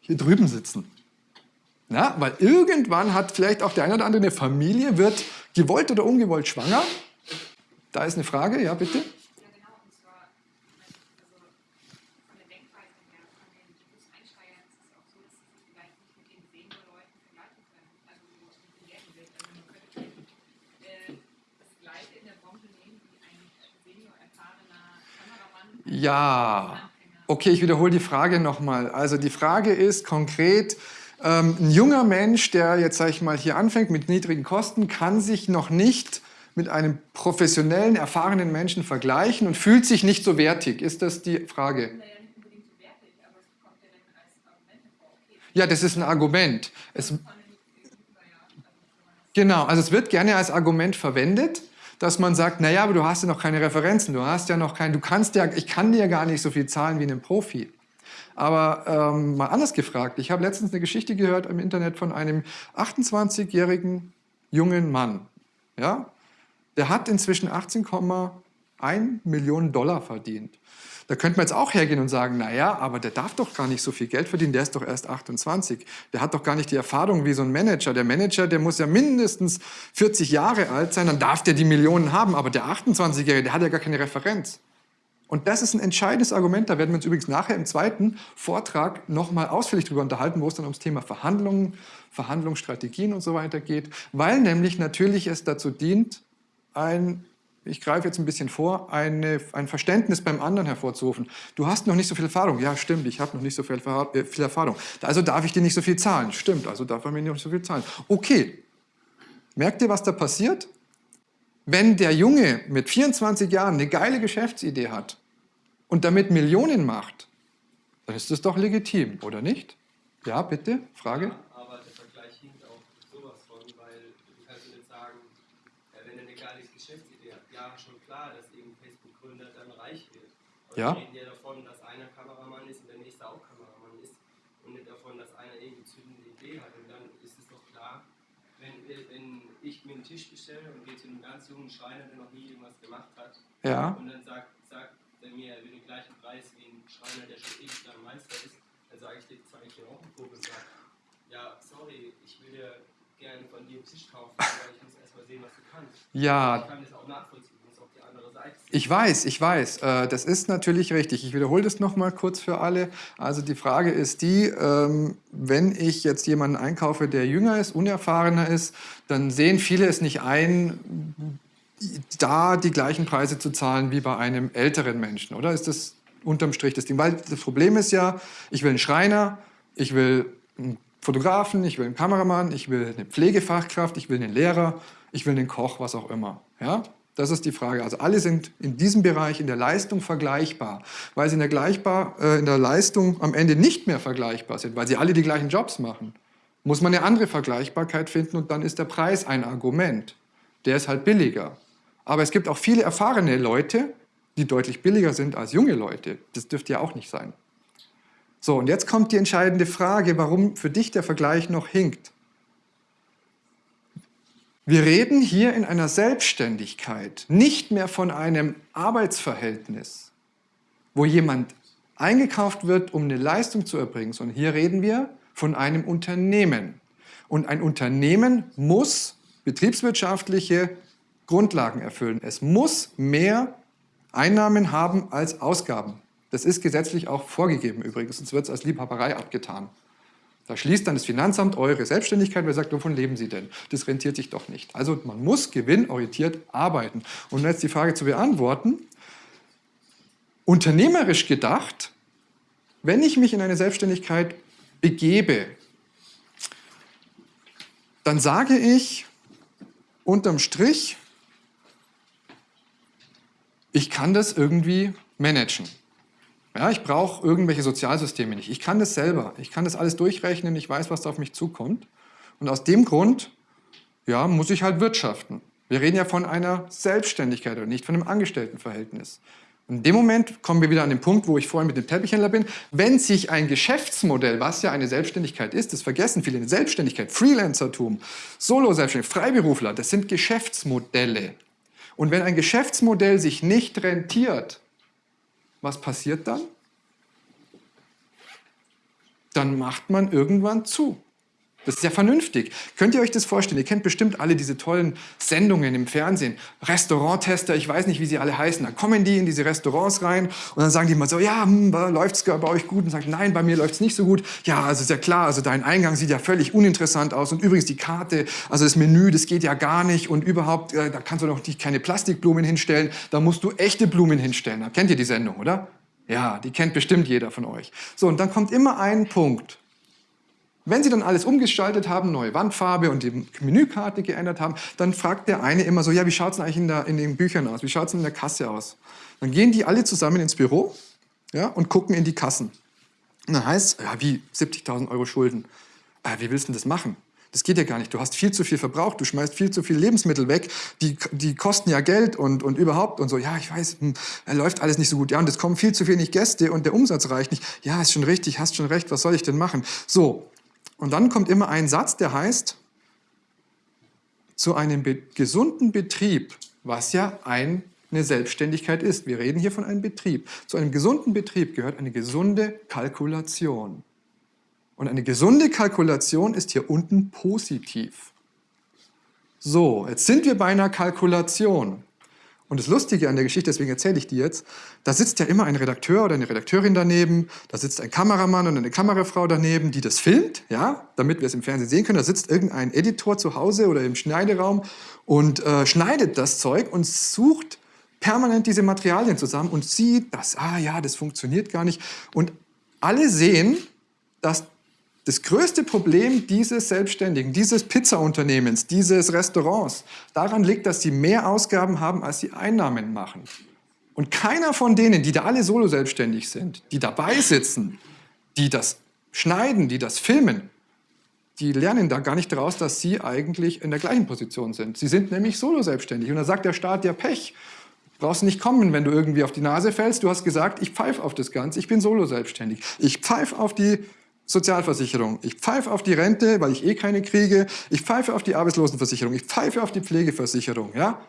hier drüben sitzen. Ja, weil irgendwann hat vielleicht auch der eine oder andere eine Familie, wird gewollt oder ungewollt schwanger. Da ist eine Frage, ja bitte. Ja, okay, ich wiederhole die Frage nochmal. Also die Frage ist konkret, ähm, ein junger Mensch, der jetzt, sage ich mal, hier anfängt mit niedrigen Kosten, kann sich noch nicht mit einem professionellen, erfahrenen Menschen vergleichen und fühlt sich nicht so wertig. Ist das die Frage? Ja, das ist ein Argument. Es, genau, also es wird gerne als Argument verwendet, dass man sagt, naja, aber du hast ja noch keine Referenzen, du hast ja noch kein, du kannst ja, ich kann dir gar nicht so viel zahlen wie einem Profi. Aber ähm, mal anders gefragt, ich habe letztens eine Geschichte gehört im Internet von einem 28-jährigen jungen Mann. Ja? Der hat inzwischen 18,1 Millionen Dollar verdient. Da könnte man jetzt auch hergehen und sagen, naja, aber der darf doch gar nicht so viel Geld verdienen, der ist doch erst 28. Der hat doch gar nicht die Erfahrung wie so ein Manager. Der Manager, der muss ja mindestens 40 Jahre alt sein, dann darf der die Millionen haben, aber der 28-Jährige, der hat ja gar keine Referenz. Und das ist ein entscheidendes Argument, da werden wir uns übrigens nachher im zweiten Vortrag nochmal ausführlich darüber unterhalten, wo es dann ums Thema Verhandlungen, Verhandlungsstrategien und so weiter geht, weil nämlich natürlich es dazu dient, ein, ich greife jetzt ein bisschen vor, eine, ein Verständnis beim anderen hervorzurufen. Du hast noch nicht so viel Erfahrung. Ja, stimmt, ich habe noch nicht so viel, äh, viel Erfahrung. Also darf ich dir nicht so viel zahlen. Stimmt, also darf man mir nicht so viel zahlen. Okay, merkt ihr, was da passiert? Wenn der Junge mit 24 Jahren eine geile Geschäftsidee hat und damit Millionen macht, dann ist das doch legitim, oder nicht? Ja, bitte, Frage? Ja, aber der Vergleich hinkt auch sowas von, weil du kannst nicht sagen, wenn er eine geile Geschäftsidee hat, ja, schon klar, dass eben Facebook-Gründer dann reich wird. Aber ja. reden ja davon, dass einer Kameramann ist und der nächste auch Kameramann ist und nicht davon, dass einer irgendwie zündende Idee hat. Und dann ist es doch klar, wenn, wenn ich mir einen Tisch bestelle und gehe zu einem ganz jungen Schreiner, der noch nie irgendwas gemacht hat, ja. und dann sagt, sagt der mir, er will den gleichen Preis wie ein Schreiner, der schon ewig lang Meister ist, dann sage ich dir, zeige ich dir auch einen Vogel und sage, ja, sorry, ich will dir gerne von dir einen Tisch kaufen, aber ich muss erst mal sehen, was du kannst. Ja. Ich kann das auch nachvollziehen, ich weiß, ich weiß, äh, das ist natürlich richtig. Ich wiederhole das nochmal kurz für alle. Also die Frage ist die, ähm, wenn ich jetzt jemanden einkaufe, der jünger ist, unerfahrener ist, dann sehen viele es nicht ein, da die gleichen Preise zu zahlen wie bei einem älteren Menschen, oder? Ist das unterm Strich das Ding? Weil das Problem ist ja, ich will einen Schreiner, ich will einen Fotografen, ich will einen Kameramann, ich will eine Pflegefachkraft, ich will einen Lehrer, ich will einen Koch, was auch immer. Ja? Das ist die Frage. Also alle sind in diesem Bereich in der Leistung vergleichbar. Weil sie in der, gleichbar, äh, in der Leistung am Ende nicht mehr vergleichbar sind, weil sie alle die gleichen Jobs machen, muss man eine andere Vergleichbarkeit finden und dann ist der Preis ein Argument. Der ist halt billiger. Aber es gibt auch viele erfahrene Leute, die deutlich billiger sind als junge Leute. Das dürfte ja auch nicht sein. So, und jetzt kommt die entscheidende Frage, warum für dich der Vergleich noch hinkt. Wir reden hier in einer Selbstständigkeit, nicht mehr von einem Arbeitsverhältnis, wo jemand eingekauft wird, um eine Leistung zu erbringen, sondern hier reden wir von einem Unternehmen. Und ein Unternehmen muss betriebswirtschaftliche Grundlagen erfüllen. Es muss mehr Einnahmen haben als Ausgaben. Das ist gesetzlich auch vorgegeben übrigens, sonst wird es als Liebhaberei abgetan. Da schließt dann das Finanzamt eure Selbstständigkeit, weil sagt, wovon leben Sie denn? Das rentiert sich doch nicht. Also man muss gewinnorientiert arbeiten. Und jetzt die Frage zu beantworten, unternehmerisch gedacht, wenn ich mich in eine Selbstständigkeit begebe, dann sage ich unterm Strich, ich kann das irgendwie managen. Ja, ich brauche irgendwelche Sozialsysteme nicht. Ich kann das selber. Ich kann das alles durchrechnen. Ich weiß, was da auf mich zukommt. Und aus dem Grund ja, muss ich halt wirtschaften. Wir reden ja von einer Selbstständigkeit und nicht von einem Angestelltenverhältnis. In dem Moment kommen wir wieder an den Punkt, wo ich vorhin mit dem Teppichhändler bin. Wenn sich ein Geschäftsmodell, was ja eine Selbstständigkeit ist, das vergessen viele, eine Selbstständigkeit, Freelancertum, Solo-Selbstständig, Freiberufler, das sind Geschäftsmodelle. Und wenn ein Geschäftsmodell sich nicht rentiert, was passiert dann? Dann macht man irgendwann zu. Das ist ja vernünftig. Könnt ihr euch das vorstellen? Ihr kennt bestimmt alle diese tollen Sendungen im Fernsehen. Restauranttester, ich weiß nicht, wie sie alle heißen. Da kommen die in diese Restaurants rein und dann sagen die mal so, ja, hm, läuft es bei euch gut? Und sagen, nein, bei mir läuft es nicht so gut. Ja, also ist ja klar, also dein Eingang sieht ja völlig uninteressant aus. Und übrigens die Karte, also das Menü, das geht ja gar nicht. Und überhaupt, äh, da kannst du doch nicht keine Plastikblumen hinstellen. Da musst du echte Blumen hinstellen. Da kennt ihr die Sendung, oder? Ja, die kennt bestimmt jeder von euch. So, und dann kommt immer ein Punkt. Wenn Sie dann alles umgestaltet haben, neue Wandfarbe und die Menükarte geändert haben, dann fragt der eine immer so, ja, wie schaut es eigentlich in, der, in, den Büchern aus? Wie schaut es in der Kasse aus? Dann gehen die alle zusammen ins Büro ja, und gucken in die Kassen. Und dann heißt es, ja, wie 70.000 Euro Schulden. Äh, wie willst du denn das machen? Das geht ja gar nicht. Du hast viel zu viel verbraucht, du schmeißt viel zu viel Lebensmittel weg, die, die kosten ja Geld und, und überhaupt und so. Ja, ich weiß, hm, läuft alles nicht so gut. Ja, und es kommen viel zu wenig Gäste und der Umsatz reicht nicht. Ja, ist schon richtig, hast schon recht, was soll ich denn machen? So, und dann kommt immer ein Satz, der heißt, zu einem be gesunden Betrieb, was ja ein, eine Selbstständigkeit ist. Wir reden hier von einem Betrieb. Zu einem gesunden Betrieb gehört eine gesunde Kalkulation. Und eine gesunde Kalkulation ist hier unten positiv. So, jetzt sind wir bei einer Kalkulation. Und das Lustige an der Geschichte, deswegen erzähle ich die jetzt, da sitzt ja immer ein Redakteur oder eine Redakteurin daneben, da sitzt ein Kameramann und eine Kamerafrau daneben, die das filmt, ja, damit wir es im Fernsehen sehen können. Da sitzt irgendein Editor zu Hause oder im Schneideraum und äh, schneidet das Zeug und sucht permanent diese Materialien zusammen und sieht, dass, ah ja, das funktioniert gar nicht. Und alle sehen, dass das größte Problem dieses Selbstständigen, dieses Pizzaunternehmens, dieses Restaurants, daran liegt, dass sie mehr Ausgaben haben, als sie Einnahmen machen. Und keiner von denen, die da alle solo selbstständig sind, die dabei sitzen, die das schneiden, die das filmen, die lernen da gar nicht daraus, dass sie eigentlich in der gleichen Position sind. Sie sind nämlich solo selbstständig. Und da sagt der Staat, ja Pech, brauchst nicht kommen, wenn du irgendwie auf die Nase fällst. Du hast gesagt, ich pfeife auf das Ganze, ich bin solo selbstständig. Ich pfeife auf die Sozialversicherung. Ich pfeife auf die Rente, weil ich eh keine kriege. Ich pfeife auf die Arbeitslosenversicherung. Ich pfeife auf die Pflegeversicherung. Ja?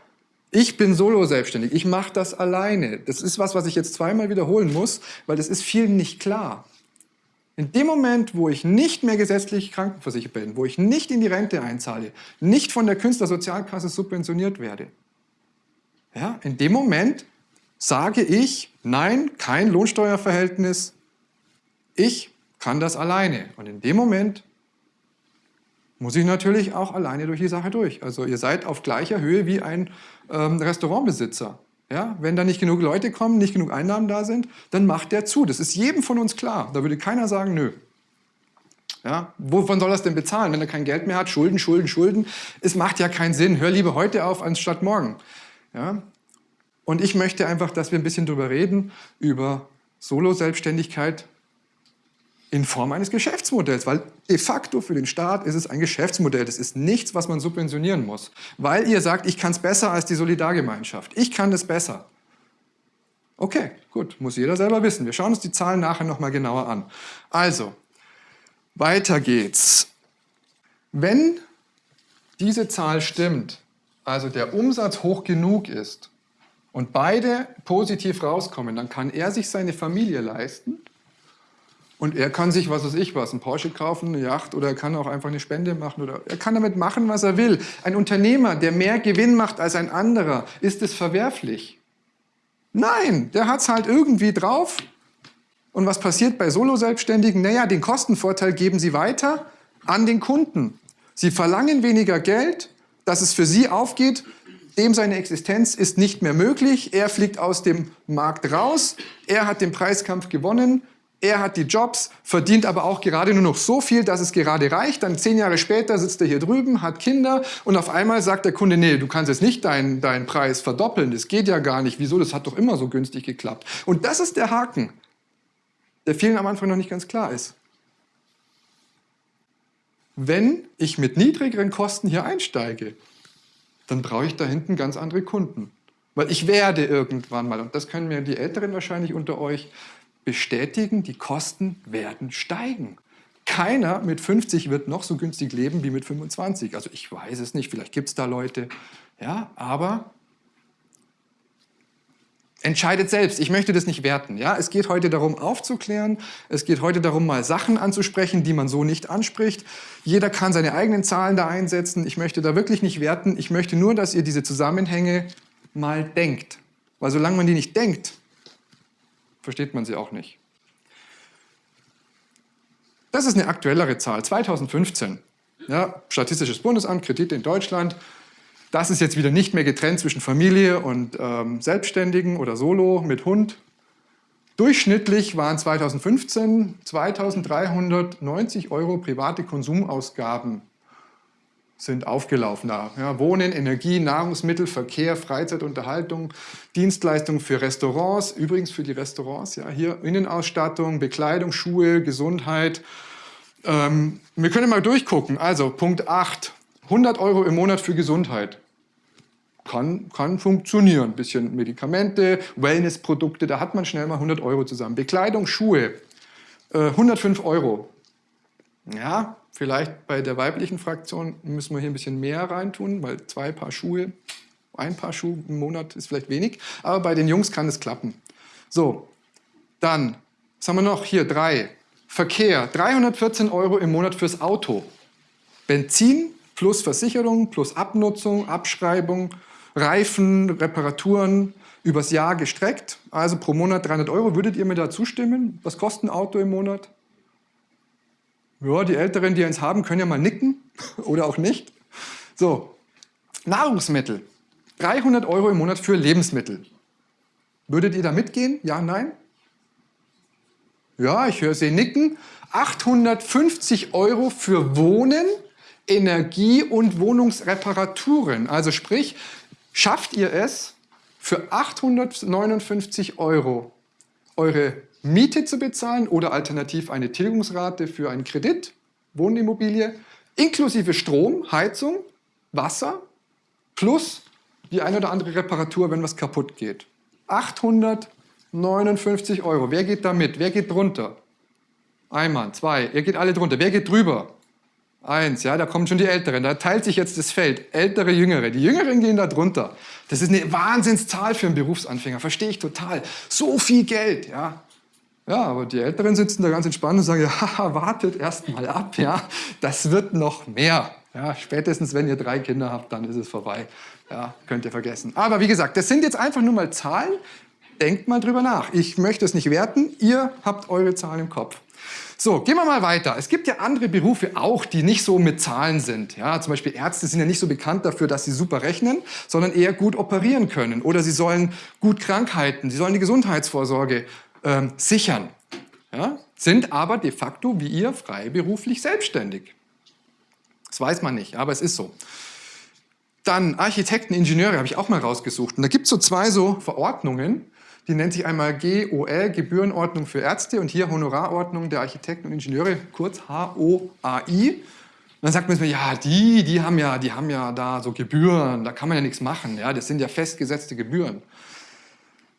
Ich bin solo selbstständig. Ich mache das alleine. Das ist was, was ich jetzt zweimal wiederholen muss, weil das ist vielen nicht klar. In dem Moment, wo ich nicht mehr gesetzlich krankenversichert bin, wo ich nicht in die Rente einzahle, nicht von der Künstlersozialkasse subventioniert werde, ja, in dem Moment sage ich, nein, kein Lohnsteuerverhältnis, ich kann das alleine. Und in dem Moment muss ich natürlich auch alleine durch die Sache durch. Also ihr seid auf gleicher Höhe wie ein ähm, Restaurantbesitzer. Ja, wenn da nicht genug Leute kommen, nicht genug Einnahmen da sind, dann macht der zu. Das ist jedem von uns klar. Da würde keiner sagen, nö. Ja, wovon soll er es denn bezahlen, wenn er kein Geld mehr hat? Schulden, Schulden, Schulden. Es macht ja keinen Sinn. Hör lieber heute auf, anstatt morgen. Ja? Und ich möchte einfach, dass wir ein bisschen darüber reden, über Solo-Selbstständigkeit, in Form eines Geschäftsmodells, weil de facto für den Staat ist es ein Geschäftsmodell. Das ist nichts, was man subventionieren muss, weil ihr sagt, ich kann es besser als die Solidargemeinschaft. Ich kann es besser. Okay, gut, muss jeder selber wissen. Wir schauen uns die Zahlen nachher nochmal genauer an. Also, weiter geht's. Wenn diese Zahl stimmt, also der Umsatz hoch genug ist und beide positiv rauskommen, dann kann er sich seine Familie leisten und er kann sich, was weiß ich was, ein Porsche kaufen, eine Yacht oder er kann auch einfach eine Spende machen oder er kann damit machen, was er will. Ein Unternehmer, der mehr Gewinn macht als ein anderer, ist es verwerflich? Nein, der hat es halt irgendwie drauf. Und was passiert bei Solo-Selbstständigen? Naja, den Kostenvorteil geben sie weiter an den Kunden. Sie verlangen weniger Geld, dass es für sie aufgeht. Dem seine Existenz ist nicht mehr möglich. Er fliegt aus dem Markt raus. Er hat den Preiskampf gewonnen. Er hat die Jobs, verdient aber auch gerade nur noch so viel, dass es gerade reicht. Dann zehn Jahre später sitzt er hier drüben, hat Kinder und auf einmal sagt der Kunde, nee, du kannst jetzt nicht deinen, deinen Preis verdoppeln. Das geht ja gar nicht. Wieso? Das hat doch immer so günstig geklappt. Und das ist der Haken, der vielen am Anfang noch nicht ganz klar ist. Wenn ich mit niedrigeren Kosten hier einsteige, dann brauche ich da hinten ganz andere Kunden. Weil ich werde irgendwann mal, und das können mir die Älteren wahrscheinlich unter euch bestätigen, die Kosten werden steigen. Keiner mit 50 wird noch so günstig leben wie mit 25. Also ich weiß es nicht, vielleicht gibt es da Leute, ja, aber entscheidet selbst. Ich möchte das nicht werten. Ja? Es geht heute darum, aufzuklären. Es geht heute darum, mal Sachen anzusprechen, die man so nicht anspricht. Jeder kann seine eigenen Zahlen da einsetzen. Ich möchte da wirklich nicht werten. Ich möchte nur, dass ihr diese Zusammenhänge mal denkt. Weil solange man die nicht denkt, versteht man sie auch nicht. Das ist eine aktuellere Zahl, 2015. Ja, Statistisches Bundesamt, Kredite in Deutschland. Das ist jetzt wieder nicht mehr getrennt zwischen Familie und ähm, Selbstständigen oder Solo mit Hund. Durchschnittlich waren 2015 2390 Euro private Konsumausgaben sind aufgelaufen da. Ja, Wohnen, Energie, Nahrungsmittel, Verkehr, Freizeit, Unterhaltung, Dienstleistungen für Restaurants, übrigens für die Restaurants, ja, hier Innenausstattung, Bekleidung, Schuhe, Gesundheit. Ähm, wir können mal durchgucken. Also Punkt 8, 100 Euro im Monat für Gesundheit. Kann, kann funktionieren. Ein bisschen Medikamente, Wellnessprodukte, da hat man schnell mal 100 Euro zusammen. Bekleidung, Schuhe, äh, 105 Euro. Ja, Vielleicht bei der weiblichen Fraktion müssen wir hier ein bisschen mehr reintun, weil zwei Paar Schuhe, ein Paar Schuhe im Monat ist vielleicht wenig. Aber bei den Jungs kann es klappen. So, dann, was haben wir noch? Hier, drei. Verkehr, 314 Euro im Monat fürs Auto. Benzin plus Versicherung plus Abnutzung, Abschreibung, Reifen, Reparaturen, übers Jahr gestreckt. Also pro Monat 300 Euro. Würdet ihr mir da zustimmen? Was kostet ein Auto im Monat? Ja, die Älteren, die eins haben, können ja mal nicken oder auch nicht. So, Nahrungsmittel. 300 Euro im Monat für Lebensmittel. Würdet ihr da mitgehen? Ja, nein? Ja, ich höre Sie nicken. 850 Euro für Wohnen, Energie und Wohnungsreparaturen. Also sprich, schafft ihr es für 859 Euro eure Miete zu bezahlen oder alternativ eine Tilgungsrate für einen Kredit, Wohnimmobilie, inklusive Strom, Heizung, Wasser plus die eine oder andere Reparatur, wenn was kaputt geht. 859 Euro. Wer geht da mit? Wer geht drunter? Ein Mann, zwei. Ihr geht alle drunter. Wer geht drüber? Eins, ja, da kommen schon die Älteren. Da teilt sich jetzt das Feld. Ältere, Jüngere. Die Jüngeren gehen da drunter. Das ist eine Wahnsinnszahl für einen Berufsanfänger. Verstehe ich total. So viel Geld, ja. Ja, aber die Älteren sitzen da ganz entspannt und sagen, ja, wartet erst mal ab, ja, das wird noch mehr. Ja, spätestens wenn ihr drei Kinder habt, dann ist es vorbei. Ja, könnt ihr vergessen. Aber wie gesagt, das sind jetzt einfach nur mal Zahlen. Denkt mal drüber nach. Ich möchte es nicht werten. Ihr habt eure Zahlen im Kopf. So, gehen wir mal weiter. Es gibt ja andere Berufe auch, die nicht so mit Zahlen sind. Ja, zum Beispiel Ärzte sind ja nicht so bekannt dafür, dass sie super rechnen, sondern eher gut operieren können. Oder sie sollen gut Krankheiten, sie sollen die Gesundheitsvorsorge ähm, sichern, ja, sind aber de facto wie ihr freiberuflich selbstständig. Das weiß man nicht, aber es ist so. Dann Architekten, Ingenieure habe ich auch mal rausgesucht. Und da gibt es so zwei so Verordnungen, die nennt sich einmal GOL, Gebührenordnung für Ärzte, und hier Honorarordnung der Architekten und Ingenieure, kurz HOAI. dann sagt man ja, die, die haben ja, die haben ja da so Gebühren, da kann man ja nichts machen, ja, das sind ja festgesetzte Gebühren.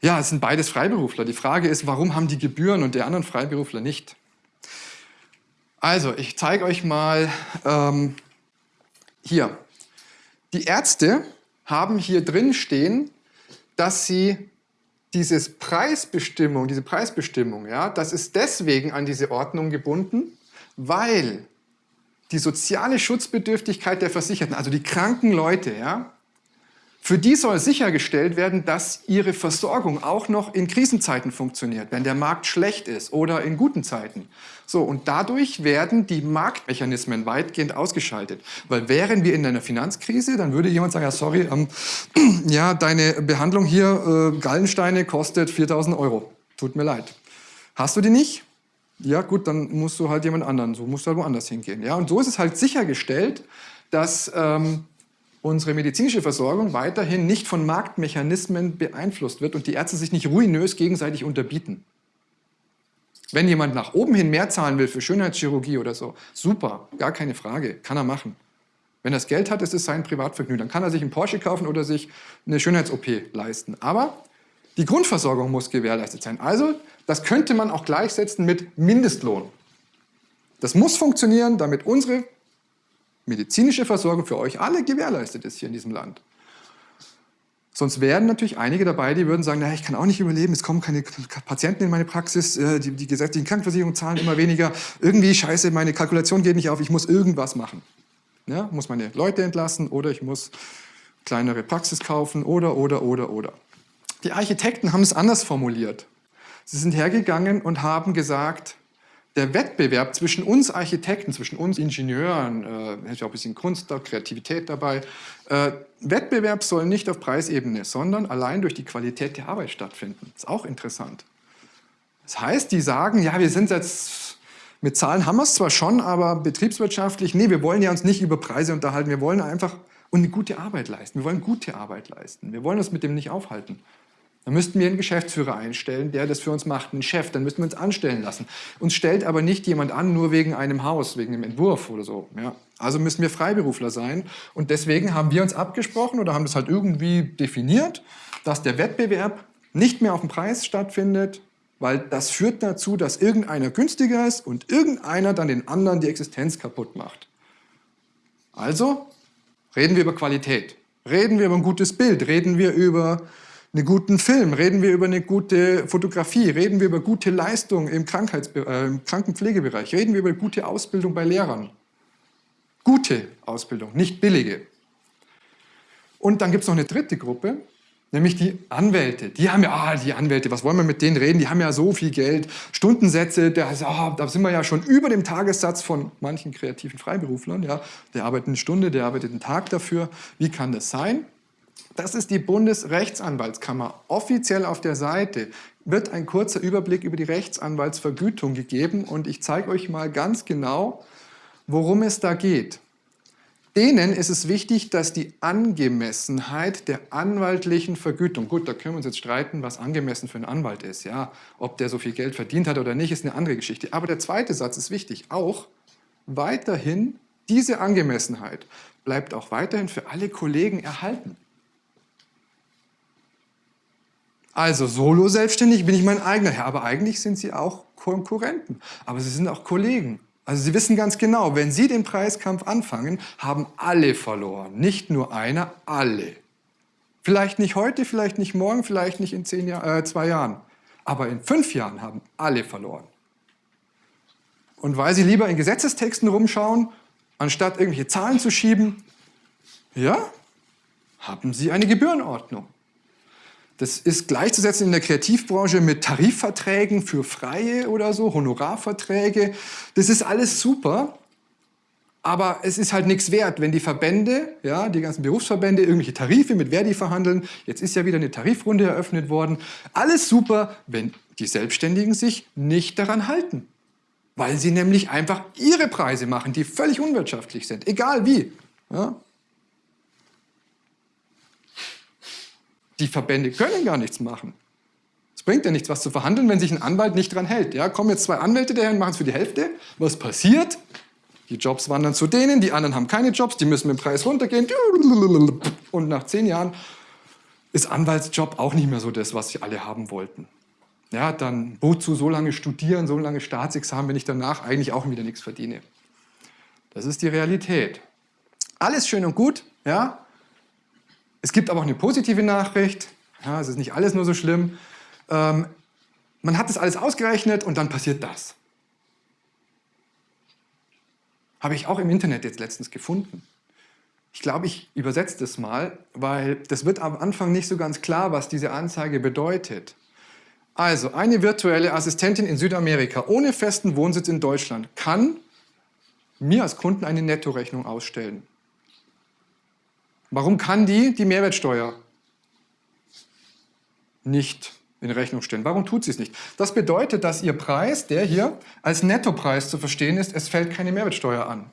Ja, es sind beides Freiberufler. Die Frage ist, warum haben die Gebühren und der anderen Freiberufler nicht? Also, ich zeige euch mal ähm, hier. Die Ärzte haben hier drin stehen, dass sie dieses Preisbestimmung, diese Preisbestimmung, ja, das ist deswegen an diese Ordnung gebunden, weil die soziale Schutzbedürftigkeit der Versicherten, also die kranken Leute, ja, für die soll sichergestellt werden, dass ihre Versorgung auch noch in Krisenzeiten funktioniert, wenn der Markt schlecht ist oder in guten Zeiten. So, und dadurch werden die Marktmechanismen weitgehend ausgeschaltet. Weil wären wir in einer Finanzkrise, dann würde jemand sagen, ja sorry, ähm, ja, deine Behandlung hier, äh, Gallensteine, kostet 4000 Euro. Tut mir leid. Hast du die nicht? Ja gut, dann musst du halt jemand anderen, so musst du halt woanders hingehen. Ja, und so ist es halt sichergestellt, dass ähm, unsere medizinische Versorgung weiterhin nicht von Marktmechanismen beeinflusst wird und die Ärzte sich nicht ruinös gegenseitig unterbieten. Wenn jemand nach oben hin mehr zahlen will für Schönheitschirurgie oder so, super, gar keine Frage, kann er machen. Wenn er das Geld hat, ist es sein Privatvergnügen. Dann kann er sich einen Porsche kaufen oder sich eine Schönheits-OP leisten. Aber die Grundversorgung muss gewährleistet sein. Also, das könnte man auch gleichsetzen mit Mindestlohn. Das muss funktionieren, damit unsere medizinische Versorgung für euch alle gewährleistet ist hier in diesem Land. Sonst wären natürlich einige dabei, die würden sagen, naja, ich kann auch nicht überleben, es kommen keine Patienten in meine Praxis, äh, die, die gesetzlichen Krankenversicherungen zahlen immer weniger, irgendwie scheiße, meine Kalkulation geht nicht auf, ich muss irgendwas machen. Ja, muss meine Leute entlassen oder ich muss kleinere Praxis kaufen oder, oder, oder, oder. Die Architekten haben es anders formuliert. Sie sind hergegangen und haben gesagt, der Wettbewerb zwischen uns Architekten, zwischen uns Ingenieuren, äh, ja auch ein bisschen Kunst, da, Kreativität dabei, äh, Wettbewerb soll nicht auf Preisebene, sondern allein durch die Qualität der Arbeit stattfinden. Ist auch interessant. Das heißt, die sagen, ja, wir sind jetzt, mit Zahlen haben wir es zwar schon, aber betriebswirtschaftlich, nee, wir wollen ja uns nicht über Preise unterhalten, wir wollen einfach eine gute Arbeit leisten. Wir wollen gute Arbeit leisten. Wir wollen uns mit dem nicht aufhalten. Dann müssten wir einen Geschäftsführer einstellen, der das für uns macht, einen Chef, dann müssten wir uns anstellen lassen. Uns stellt aber nicht jemand an, nur wegen einem Haus, wegen einem Entwurf oder so. Ja. Also müssen wir Freiberufler sein und deswegen haben wir uns abgesprochen oder haben das halt irgendwie definiert, dass der Wettbewerb nicht mehr auf dem Preis stattfindet, weil das führt dazu, dass irgendeiner günstiger ist und irgendeiner dann den anderen die Existenz kaputt macht. Also reden wir über Qualität, reden wir über ein gutes Bild, reden wir über einen guten Film, reden wir über eine gute Fotografie, reden wir über gute Leistung im, äh, im Krankenpflegebereich, reden wir über gute Ausbildung bei Lehrern. Gute Ausbildung, nicht billige. Und dann gibt es noch eine dritte Gruppe, nämlich die Anwälte. Die haben ja, ah, die Anwälte, was wollen wir mit denen reden? Die haben ja so viel Geld, Stundensätze, der, oh, da sind wir ja schon über dem Tagessatz von manchen kreativen Freiberuflern. Ja. Der arbeitet eine Stunde, der arbeitet einen Tag dafür. Wie kann das sein? Das ist die Bundesrechtsanwaltskammer. Offiziell auf der Seite wird ein kurzer Überblick über die Rechtsanwaltsvergütung gegeben und ich zeige euch mal ganz genau, worum es da geht. Denen ist es wichtig, dass die Angemessenheit der anwaltlichen Vergütung, gut, da können wir uns jetzt streiten, was angemessen für einen Anwalt ist, ja, ob der so viel Geld verdient hat oder nicht, ist eine andere Geschichte. Aber der zweite Satz ist wichtig, auch weiterhin diese Angemessenheit bleibt auch weiterhin für alle Kollegen erhalten. Also solo selbstständig bin ich mein eigener Herr, aber eigentlich sind sie auch Konkurrenten. Aber sie sind auch Kollegen. Also sie wissen ganz genau, wenn sie den Preiskampf anfangen, haben alle verloren. Nicht nur einer, alle. Vielleicht nicht heute, vielleicht nicht morgen, vielleicht nicht in zehn Jahr, äh, zwei Jahren. Aber in fünf Jahren haben alle verloren. Und weil sie lieber in Gesetzestexten rumschauen, anstatt irgendwelche Zahlen zu schieben, ja, haben sie eine Gebührenordnung. Das ist gleichzusetzen in der Kreativbranche mit Tarifverträgen für Freie oder so, Honorarverträge. Das ist alles super, aber es ist halt nichts wert, wenn die Verbände, ja, die ganzen Berufsverbände, irgendwelche Tarife mit Verdi verhandeln. Jetzt ist ja wieder eine Tarifrunde eröffnet worden. Alles super, wenn die Selbstständigen sich nicht daran halten. Weil sie nämlich einfach ihre Preise machen, die völlig unwirtschaftlich sind, egal wie. Ja? Die Verbände können gar nichts machen. Es bringt ja nichts, was zu verhandeln, wenn sich ein Anwalt nicht dran hält. Ja, kommen jetzt zwei Anwälte daher und machen es für die Hälfte. Was passiert? Die Jobs wandern zu denen, die anderen haben keine Jobs, die müssen mit dem Preis runtergehen. Und nach zehn Jahren ist Anwaltsjob auch nicht mehr so das, was sie alle haben wollten. Ja, dann wozu so lange studieren, so lange Staatsexamen, wenn ich danach eigentlich auch wieder nichts verdiene. Das ist die Realität. Alles schön und gut, ja. Es gibt aber auch eine positive Nachricht. Ja, es ist nicht alles nur so schlimm. Ähm, man hat das alles ausgerechnet und dann passiert das. Habe ich auch im Internet jetzt letztens gefunden. Ich glaube, ich übersetze das mal, weil das wird am Anfang nicht so ganz klar, was diese Anzeige bedeutet. Also, eine virtuelle Assistentin in Südamerika ohne festen Wohnsitz in Deutschland kann mir als Kunden eine Nettorechnung ausstellen. Warum kann die die Mehrwertsteuer nicht in Rechnung stellen? Warum tut sie es nicht? Das bedeutet, dass ihr Preis, der hier als Nettopreis zu verstehen ist, es fällt keine Mehrwertsteuer an.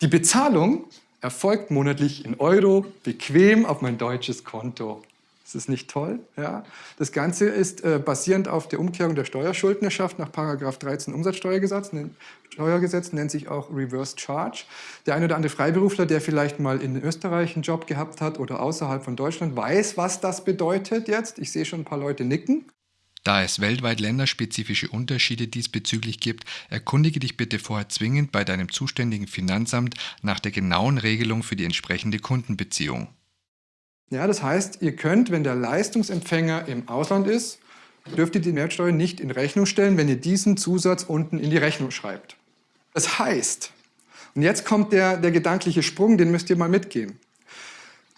Die Bezahlung erfolgt monatlich in Euro, bequem auf mein deutsches Konto. Ist das nicht toll? Ja. Das Ganze ist äh, basierend auf der Umkehrung der Steuerschuldnerschaft nach 13 Umsatzsteuergesetz, Steuergesetz, nennt sich auch Reverse Charge. Der eine oder andere Freiberufler, der vielleicht mal in Österreich einen Job gehabt hat oder außerhalb von Deutschland, weiß, was das bedeutet jetzt. Ich sehe schon ein paar Leute nicken. Da es weltweit länderspezifische Unterschiede diesbezüglich gibt, erkundige dich bitte vorher zwingend bei deinem zuständigen Finanzamt nach der genauen Regelung für die entsprechende Kundenbeziehung. Ja, das heißt, ihr könnt, wenn der Leistungsempfänger im Ausland ist, dürft ihr die Mehrwertsteuer nicht in Rechnung stellen, wenn ihr diesen Zusatz unten in die Rechnung schreibt. Das heißt, und jetzt kommt der, der gedankliche Sprung, den müsst ihr mal mitgehen.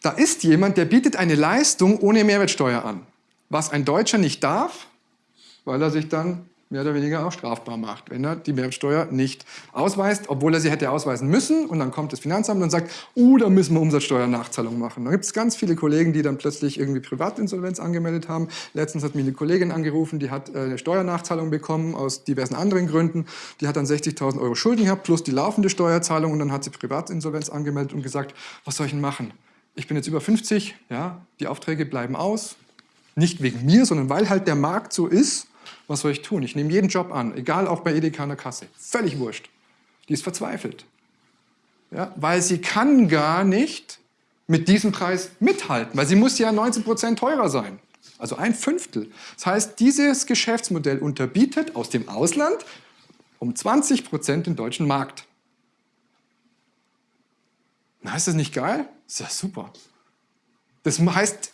Da ist jemand, der bietet eine Leistung ohne Mehrwertsteuer an. Was ein Deutscher nicht darf, weil er sich dann mehr oder weniger auch strafbar macht, wenn er die Mehrwertsteuer nicht ausweist, obwohl er sie hätte ausweisen müssen. Und dann kommt das Finanzamt und sagt, uh, da müssen wir Umsatzsteuernachzahlung machen. Da gibt es ganz viele Kollegen, die dann plötzlich irgendwie Privatinsolvenz angemeldet haben. Letztens hat mich eine Kollegin angerufen, die hat äh, eine Steuernachzahlung bekommen aus diversen anderen Gründen. Die hat dann 60.000 Euro Schulden gehabt plus die laufende Steuerzahlung und dann hat sie Privatinsolvenz angemeldet und gesagt, was soll ich denn machen? Ich bin jetzt über 50, ja, die Aufträge bleiben aus. Nicht wegen mir, sondern weil halt der Markt so ist was soll ich tun? Ich nehme jeden Job an, egal auch bei Edeka an der Kasse. Völlig wurscht. Die ist verzweifelt. Ja, weil sie kann gar nicht mit diesem Preis mithalten, weil sie muss ja 19% teurer sein. Also ein Fünftel. Das heißt, dieses Geschäftsmodell unterbietet aus dem Ausland um 20% den deutschen Markt. Na, ist das nicht geil? Ist ja super. Das heißt,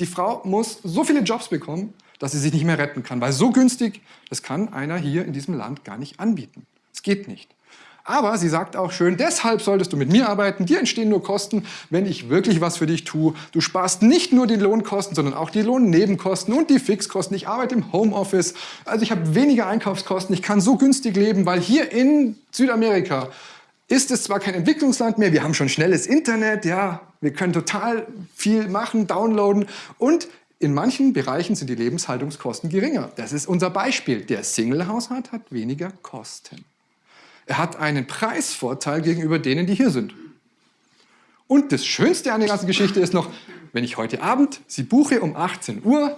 die Frau muss so viele Jobs bekommen, dass sie sich nicht mehr retten kann. Weil so günstig, das kann einer hier in diesem Land gar nicht anbieten. Es geht nicht. Aber sie sagt auch schön, deshalb solltest du mit mir arbeiten, dir entstehen nur Kosten, wenn ich wirklich was für dich tue. Du sparst nicht nur die Lohnkosten, sondern auch die Lohnnebenkosten und die Fixkosten. Ich arbeite im Homeoffice, also ich habe weniger Einkaufskosten, ich kann so günstig leben, weil hier in Südamerika ist es zwar kein Entwicklungsland mehr, wir haben schon schnelles Internet, ja, wir können total viel machen, downloaden und in manchen Bereichen sind die Lebenshaltungskosten geringer. Das ist unser Beispiel. Der Single-Haushalt hat weniger Kosten. Er hat einen Preisvorteil gegenüber denen, die hier sind. Und das Schönste an der ganzen Geschichte ist noch, wenn ich heute Abend sie buche um 18 Uhr,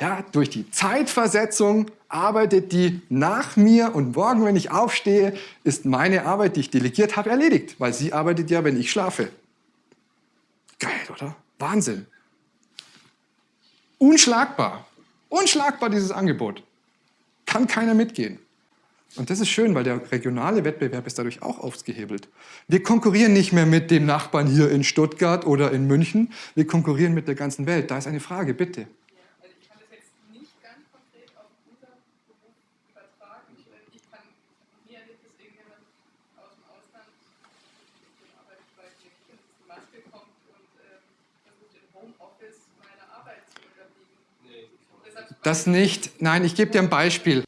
ja, durch die Zeitversetzung arbeitet die nach mir und morgen, wenn ich aufstehe, ist meine Arbeit, die ich delegiert habe, erledigt, weil sie arbeitet ja, wenn ich schlafe. Geil, oder? Wahnsinn. Unschlagbar. Unschlagbar dieses Angebot. Kann keiner mitgehen. Und das ist schön, weil der regionale Wettbewerb ist dadurch auch ausgehebelt. Wir konkurrieren nicht mehr mit dem Nachbarn hier in Stuttgart oder in München. Wir konkurrieren mit der ganzen Welt. Da ist eine Frage, bitte. Das nicht. Nein, ich gebe dir ein Beispiel.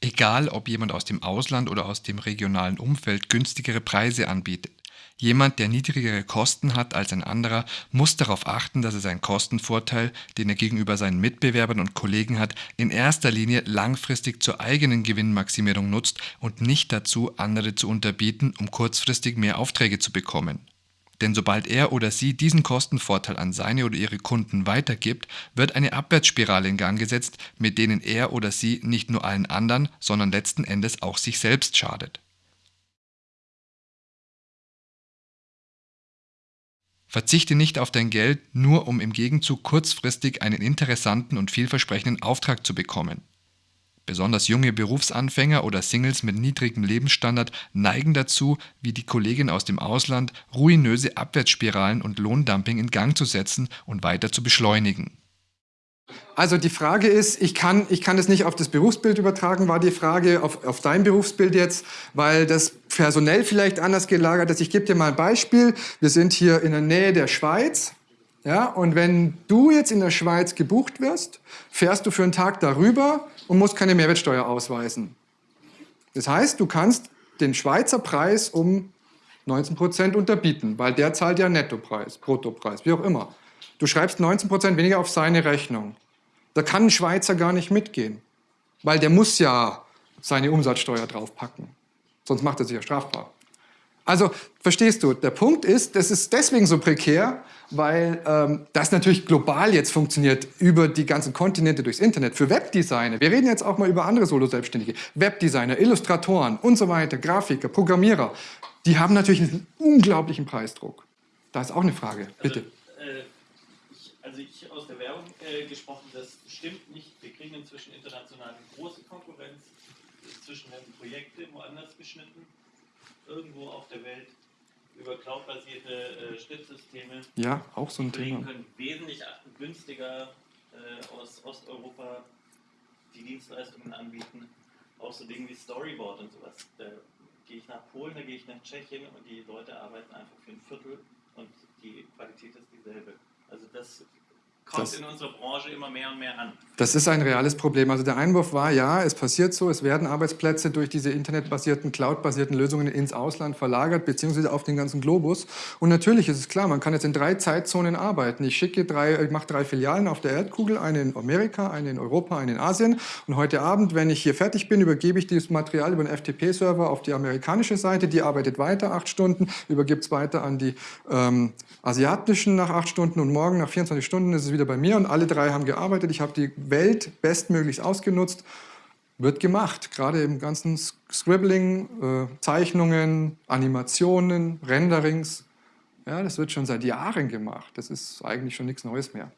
Egal, ob jemand aus dem Ausland oder aus dem regionalen Umfeld günstigere Preise anbietet. Jemand, der niedrigere Kosten hat als ein anderer, muss darauf achten, dass er seinen Kostenvorteil, den er gegenüber seinen Mitbewerbern und Kollegen hat, in erster Linie langfristig zur eigenen Gewinnmaximierung nutzt und nicht dazu, andere zu unterbieten, um kurzfristig mehr Aufträge zu bekommen. Denn sobald er oder sie diesen Kostenvorteil an seine oder ihre Kunden weitergibt, wird eine Abwärtsspirale in Gang gesetzt, mit denen er oder sie nicht nur allen anderen, sondern letzten Endes auch sich selbst schadet. Verzichte nicht auf dein Geld, nur um im Gegenzug kurzfristig einen interessanten und vielversprechenden Auftrag zu bekommen. Besonders junge Berufsanfänger oder Singles mit niedrigem Lebensstandard neigen dazu, wie die Kollegin aus dem Ausland, ruinöse Abwärtsspiralen und Lohndumping in Gang zu setzen und weiter zu beschleunigen. Also die Frage ist, ich kann, ich kann das nicht auf das Berufsbild übertragen, war die Frage auf, auf dein Berufsbild jetzt, weil das personell vielleicht anders gelagert ist. Ich gebe dir mal ein Beispiel. Wir sind hier in der Nähe der Schweiz. Ja, und wenn du jetzt in der Schweiz gebucht wirst, fährst du für einen Tag darüber und musst keine Mehrwertsteuer ausweisen. Das heißt, du kannst den Schweizer Preis um 19 Prozent unterbieten, weil der zahlt ja Nettopreis, Bruttopreis, wie auch immer. Du schreibst 19 Prozent weniger auf seine Rechnung. Da kann ein Schweizer gar nicht mitgehen, weil der muss ja seine Umsatzsteuer draufpacken. Sonst macht er sich ja strafbar. Also, verstehst du, der Punkt ist, das ist deswegen so prekär, weil ähm, das natürlich global jetzt funktioniert über die ganzen Kontinente durchs Internet. Für Webdesigner, wir reden jetzt auch mal über andere Solo-Selbstständige, Webdesigner, Illustratoren und so weiter, Grafiker, Programmierer, die haben natürlich einen unglaublichen Preisdruck. Da ist auch eine Frage, bitte. Also, äh, ich, also ich aus der Werbung äh, gesprochen, das stimmt nicht. Wir kriegen inzwischen international eine große Konkurrenz. Inzwischen werden Projekte woanders geschnitten irgendwo auf der Welt über cloudbasierte äh, Schnittsysteme. Ja, auch so ein Thema. können wesentlich günstiger äh, aus Osteuropa die Dienstleistungen anbieten. Auch so Dinge wie Storyboard und sowas. Da gehe ich nach Polen, da gehe ich nach Tschechien und die Leute arbeiten einfach für ein Viertel und die Qualität ist dieselbe. Also das kommt Das- in unserer Branche immer mehr und mehr an. Das ist ein reales Problem. Also der Einwurf war, ja, es passiert so, es werden Arbeitsplätze durch diese internetbasierten, cloudbasierten Lösungen ins Ausland verlagert, beziehungsweise auf den ganzen Globus. Und natürlich ist es klar, man kann jetzt in drei Zeitzonen arbeiten. Ich schicke drei, ich mache drei Filialen auf der Erdkugel, eine in Amerika, eine in Europa, eine in Asien. Und heute Abend, wenn ich hier fertig bin, übergebe ich dieses Material über einen FTP-Server auf die amerikanische Seite. Die arbeitet weiter acht Stunden, übergibt es weiter an die ähm, asiatischen nach acht Stunden und morgen nach 24 Stunden ist es wieder bei mir und alle drei haben gearbeitet. Ich habe die Welt bestmöglichst ausgenutzt. Wird gemacht, gerade im ganzen Scribbling, äh, Zeichnungen, Animationen, Renderings. Ja, das wird schon seit Jahren gemacht. Das ist eigentlich schon nichts Neues mehr.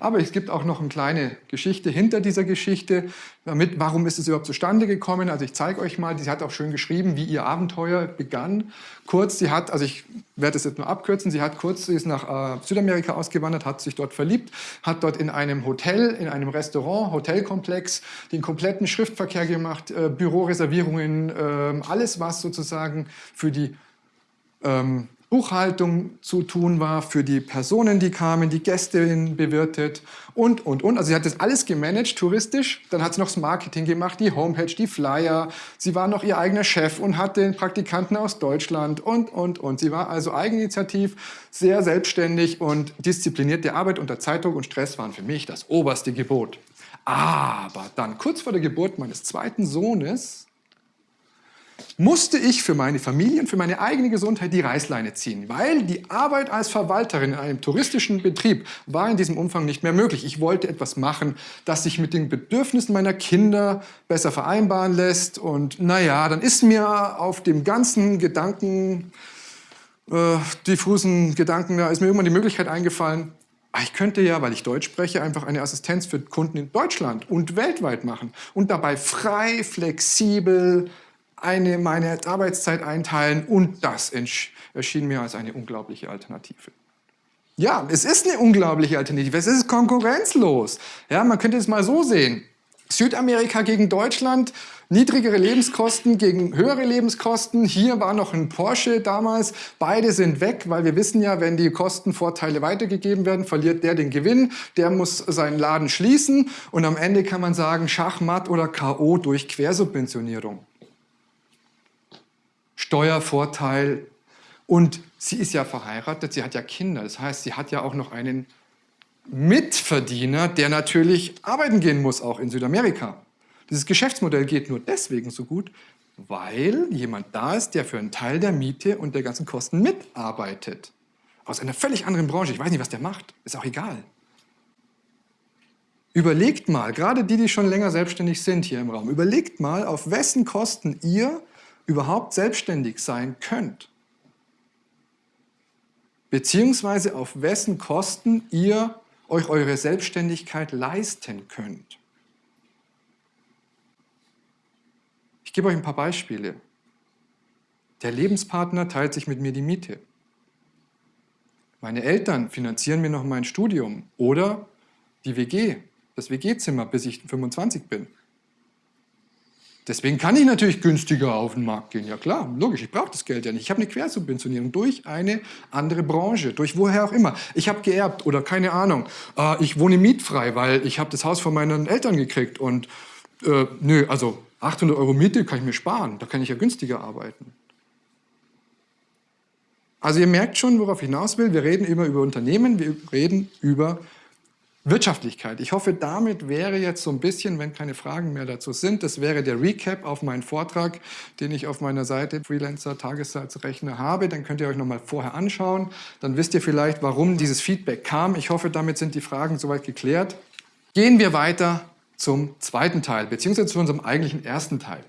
Aber es gibt auch noch eine kleine Geschichte hinter dieser Geschichte. Damit, warum ist es überhaupt zustande gekommen? Also ich zeige euch mal, sie hat auch schön geschrieben, wie ihr Abenteuer begann. Kurz, sie hat, also ich werde es jetzt nur abkürzen, sie hat kurz, sie ist nach äh, Südamerika ausgewandert, hat sich dort verliebt, hat dort in einem Hotel, in einem Restaurant, Hotelkomplex, den kompletten Schriftverkehr gemacht, äh, Büroreservierungen, äh, alles, was sozusagen für die ähm, Buchhaltung zu tun war, für die Personen, die kamen, die Gäste bewirtet und, und, und. Also sie hat das alles gemanagt, touristisch. Dann hat sie noch das Marketing gemacht, die Homepage, die Flyer. Sie war noch ihr eigener Chef und hatte Praktikanten aus Deutschland und, und, und. Sie war also eigeninitiativ, sehr selbstständig und diszipliniert. Die Arbeit unter Zeitdruck und Stress waren für mich das oberste Gebot. Aber dann, kurz vor der Geburt meines zweiten Sohnes, musste ich für meine Familie und für meine eigene Gesundheit die Reißleine ziehen, weil die Arbeit als Verwalterin in einem touristischen Betrieb war in diesem Umfang nicht mehr möglich. Ich wollte etwas machen, das sich mit den Bedürfnissen meiner Kinder besser vereinbaren lässt. Und naja, dann ist mir auf dem ganzen Gedanken, äh, diffusen Gedanken, da ist mir irgendwann die Möglichkeit eingefallen, ah, ich könnte ja, weil ich Deutsch spreche, einfach eine Assistenz für Kunden in Deutschland und weltweit machen und dabei frei, flexibel eine, meine Arbeitszeit einteilen und das erschien mir als eine unglaubliche Alternative. Ja, es ist eine unglaubliche Alternative. Es ist konkurrenzlos. Ja, man könnte es mal so sehen. Südamerika gegen Deutschland, niedrigere Lebenskosten gegen höhere Lebenskosten. Hier war noch ein Porsche damals. Beide sind weg, weil wir wissen ja, wenn die Kostenvorteile weitergegeben werden, verliert der den Gewinn. Der muss seinen Laden schließen. Und am Ende kann man sagen, Schachmatt oder K.O. durch Quersubventionierung. Steuervorteil. Und sie ist ja verheiratet, sie hat ja Kinder. Das heißt, sie hat ja auch noch einen Mitverdiener, der natürlich arbeiten gehen muss, auch in Südamerika. Dieses Geschäftsmodell geht nur deswegen so gut, weil jemand da ist, der für einen Teil der Miete und der ganzen Kosten mitarbeitet. Aus einer völlig anderen Branche. Ich weiß nicht, was der macht. Ist auch egal. Überlegt mal, gerade die, die schon länger selbstständig sind hier im Raum, überlegt mal, auf wessen Kosten ihr überhaupt selbstständig sein könnt. beziehungsweise auf wessen Kosten ihr euch eure Selbstständigkeit leisten könnt. Ich gebe euch ein paar Beispiele. Der Lebenspartner teilt sich mit mir die Miete. Meine Eltern finanzieren mir noch mein Studium oder die WG, das WG-Zimmer, bis ich 25 bin. Deswegen kann ich natürlich günstiger auf den Markt gehen. Ja klar, logisch, ich brauche das Geld ja nicht. Ich habe eine Quersubventionierung durch eine andere Branche, durch woher auch immer. Ich habe geerbt oder keine Ahnung. Äh, ich wohne mietfrei, weil ich habe das Haus von meinen Eltern gekriegt. Und äh, nö, also 800 Euro Miete kann ich mir sparen. Da kann ich ja günstiger arbeiten. Also ihr merkt schon, worauf ich hinaus will. Wir reden immer über Unternehmen, wir reden über Wirtschaftlichkeit. Ich hoffe, damit wäre jetzt so ein bisschen, wenn keine Fragen mehr dazu sind, das wäre der Recap auf meinen Vortrag, den ich auf meiner Seite Freelancer Tagessatzrechner habe. Dann könnt ihr euch nochmal vorher anschauen. Dann wisst ihr vielleicht, warum dieses Feedback kam. Ich hoffe, damit sind die Fragen soweit geklärt. Gehen wir weiter zum zweiten Teil, beziehungsweise zu unserem eigentlichen ersten Teil.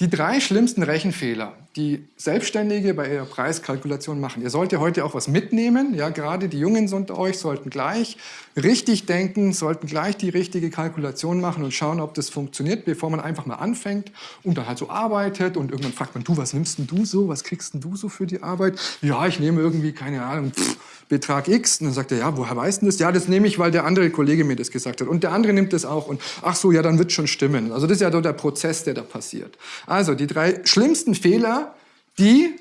Die drei schlimmsten Rechenfehler, die Selbstständige bei ihrer Preiskalkulation machen. Ihr sollt ja heute auch was mitnehmen. Ja, gerade die Jungen unter euch sollten gleich richtig denken, sollten gleich die richtige Kalkulation machen und schauen, ob das funktioniert, bevor man einfach mal anfängt und dann halt so arbeitet und irgendwann fragt man, du, was nimmst denn du so, was kriegst denn du so für die Arbeit? Ja, ich nehme irgendwie, keine Ahnung, pff, Betrag X. Und dann sagt er, ja, woher weißt du das? Ja, das nehme ich, weil der andere Kollege mir das gesagt hat. Und der andere nimmt das auch. Und ach so, ja, dann wird schon stimmen. Also das ist ja so der Prozess, der da passiert. Also die drei schlimmsten Fehler, die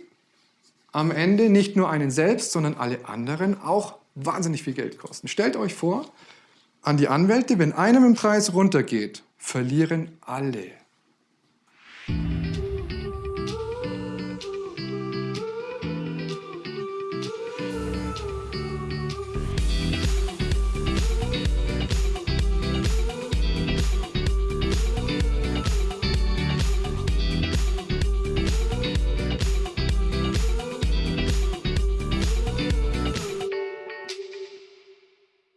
am Ende nicht nur einen selbst, sondern alle anderen auch wahnsinnig viel Geld kosten. Stellt euch vor, an die Anwälte, wenn einem im Preis runtergeht, verlieren alle.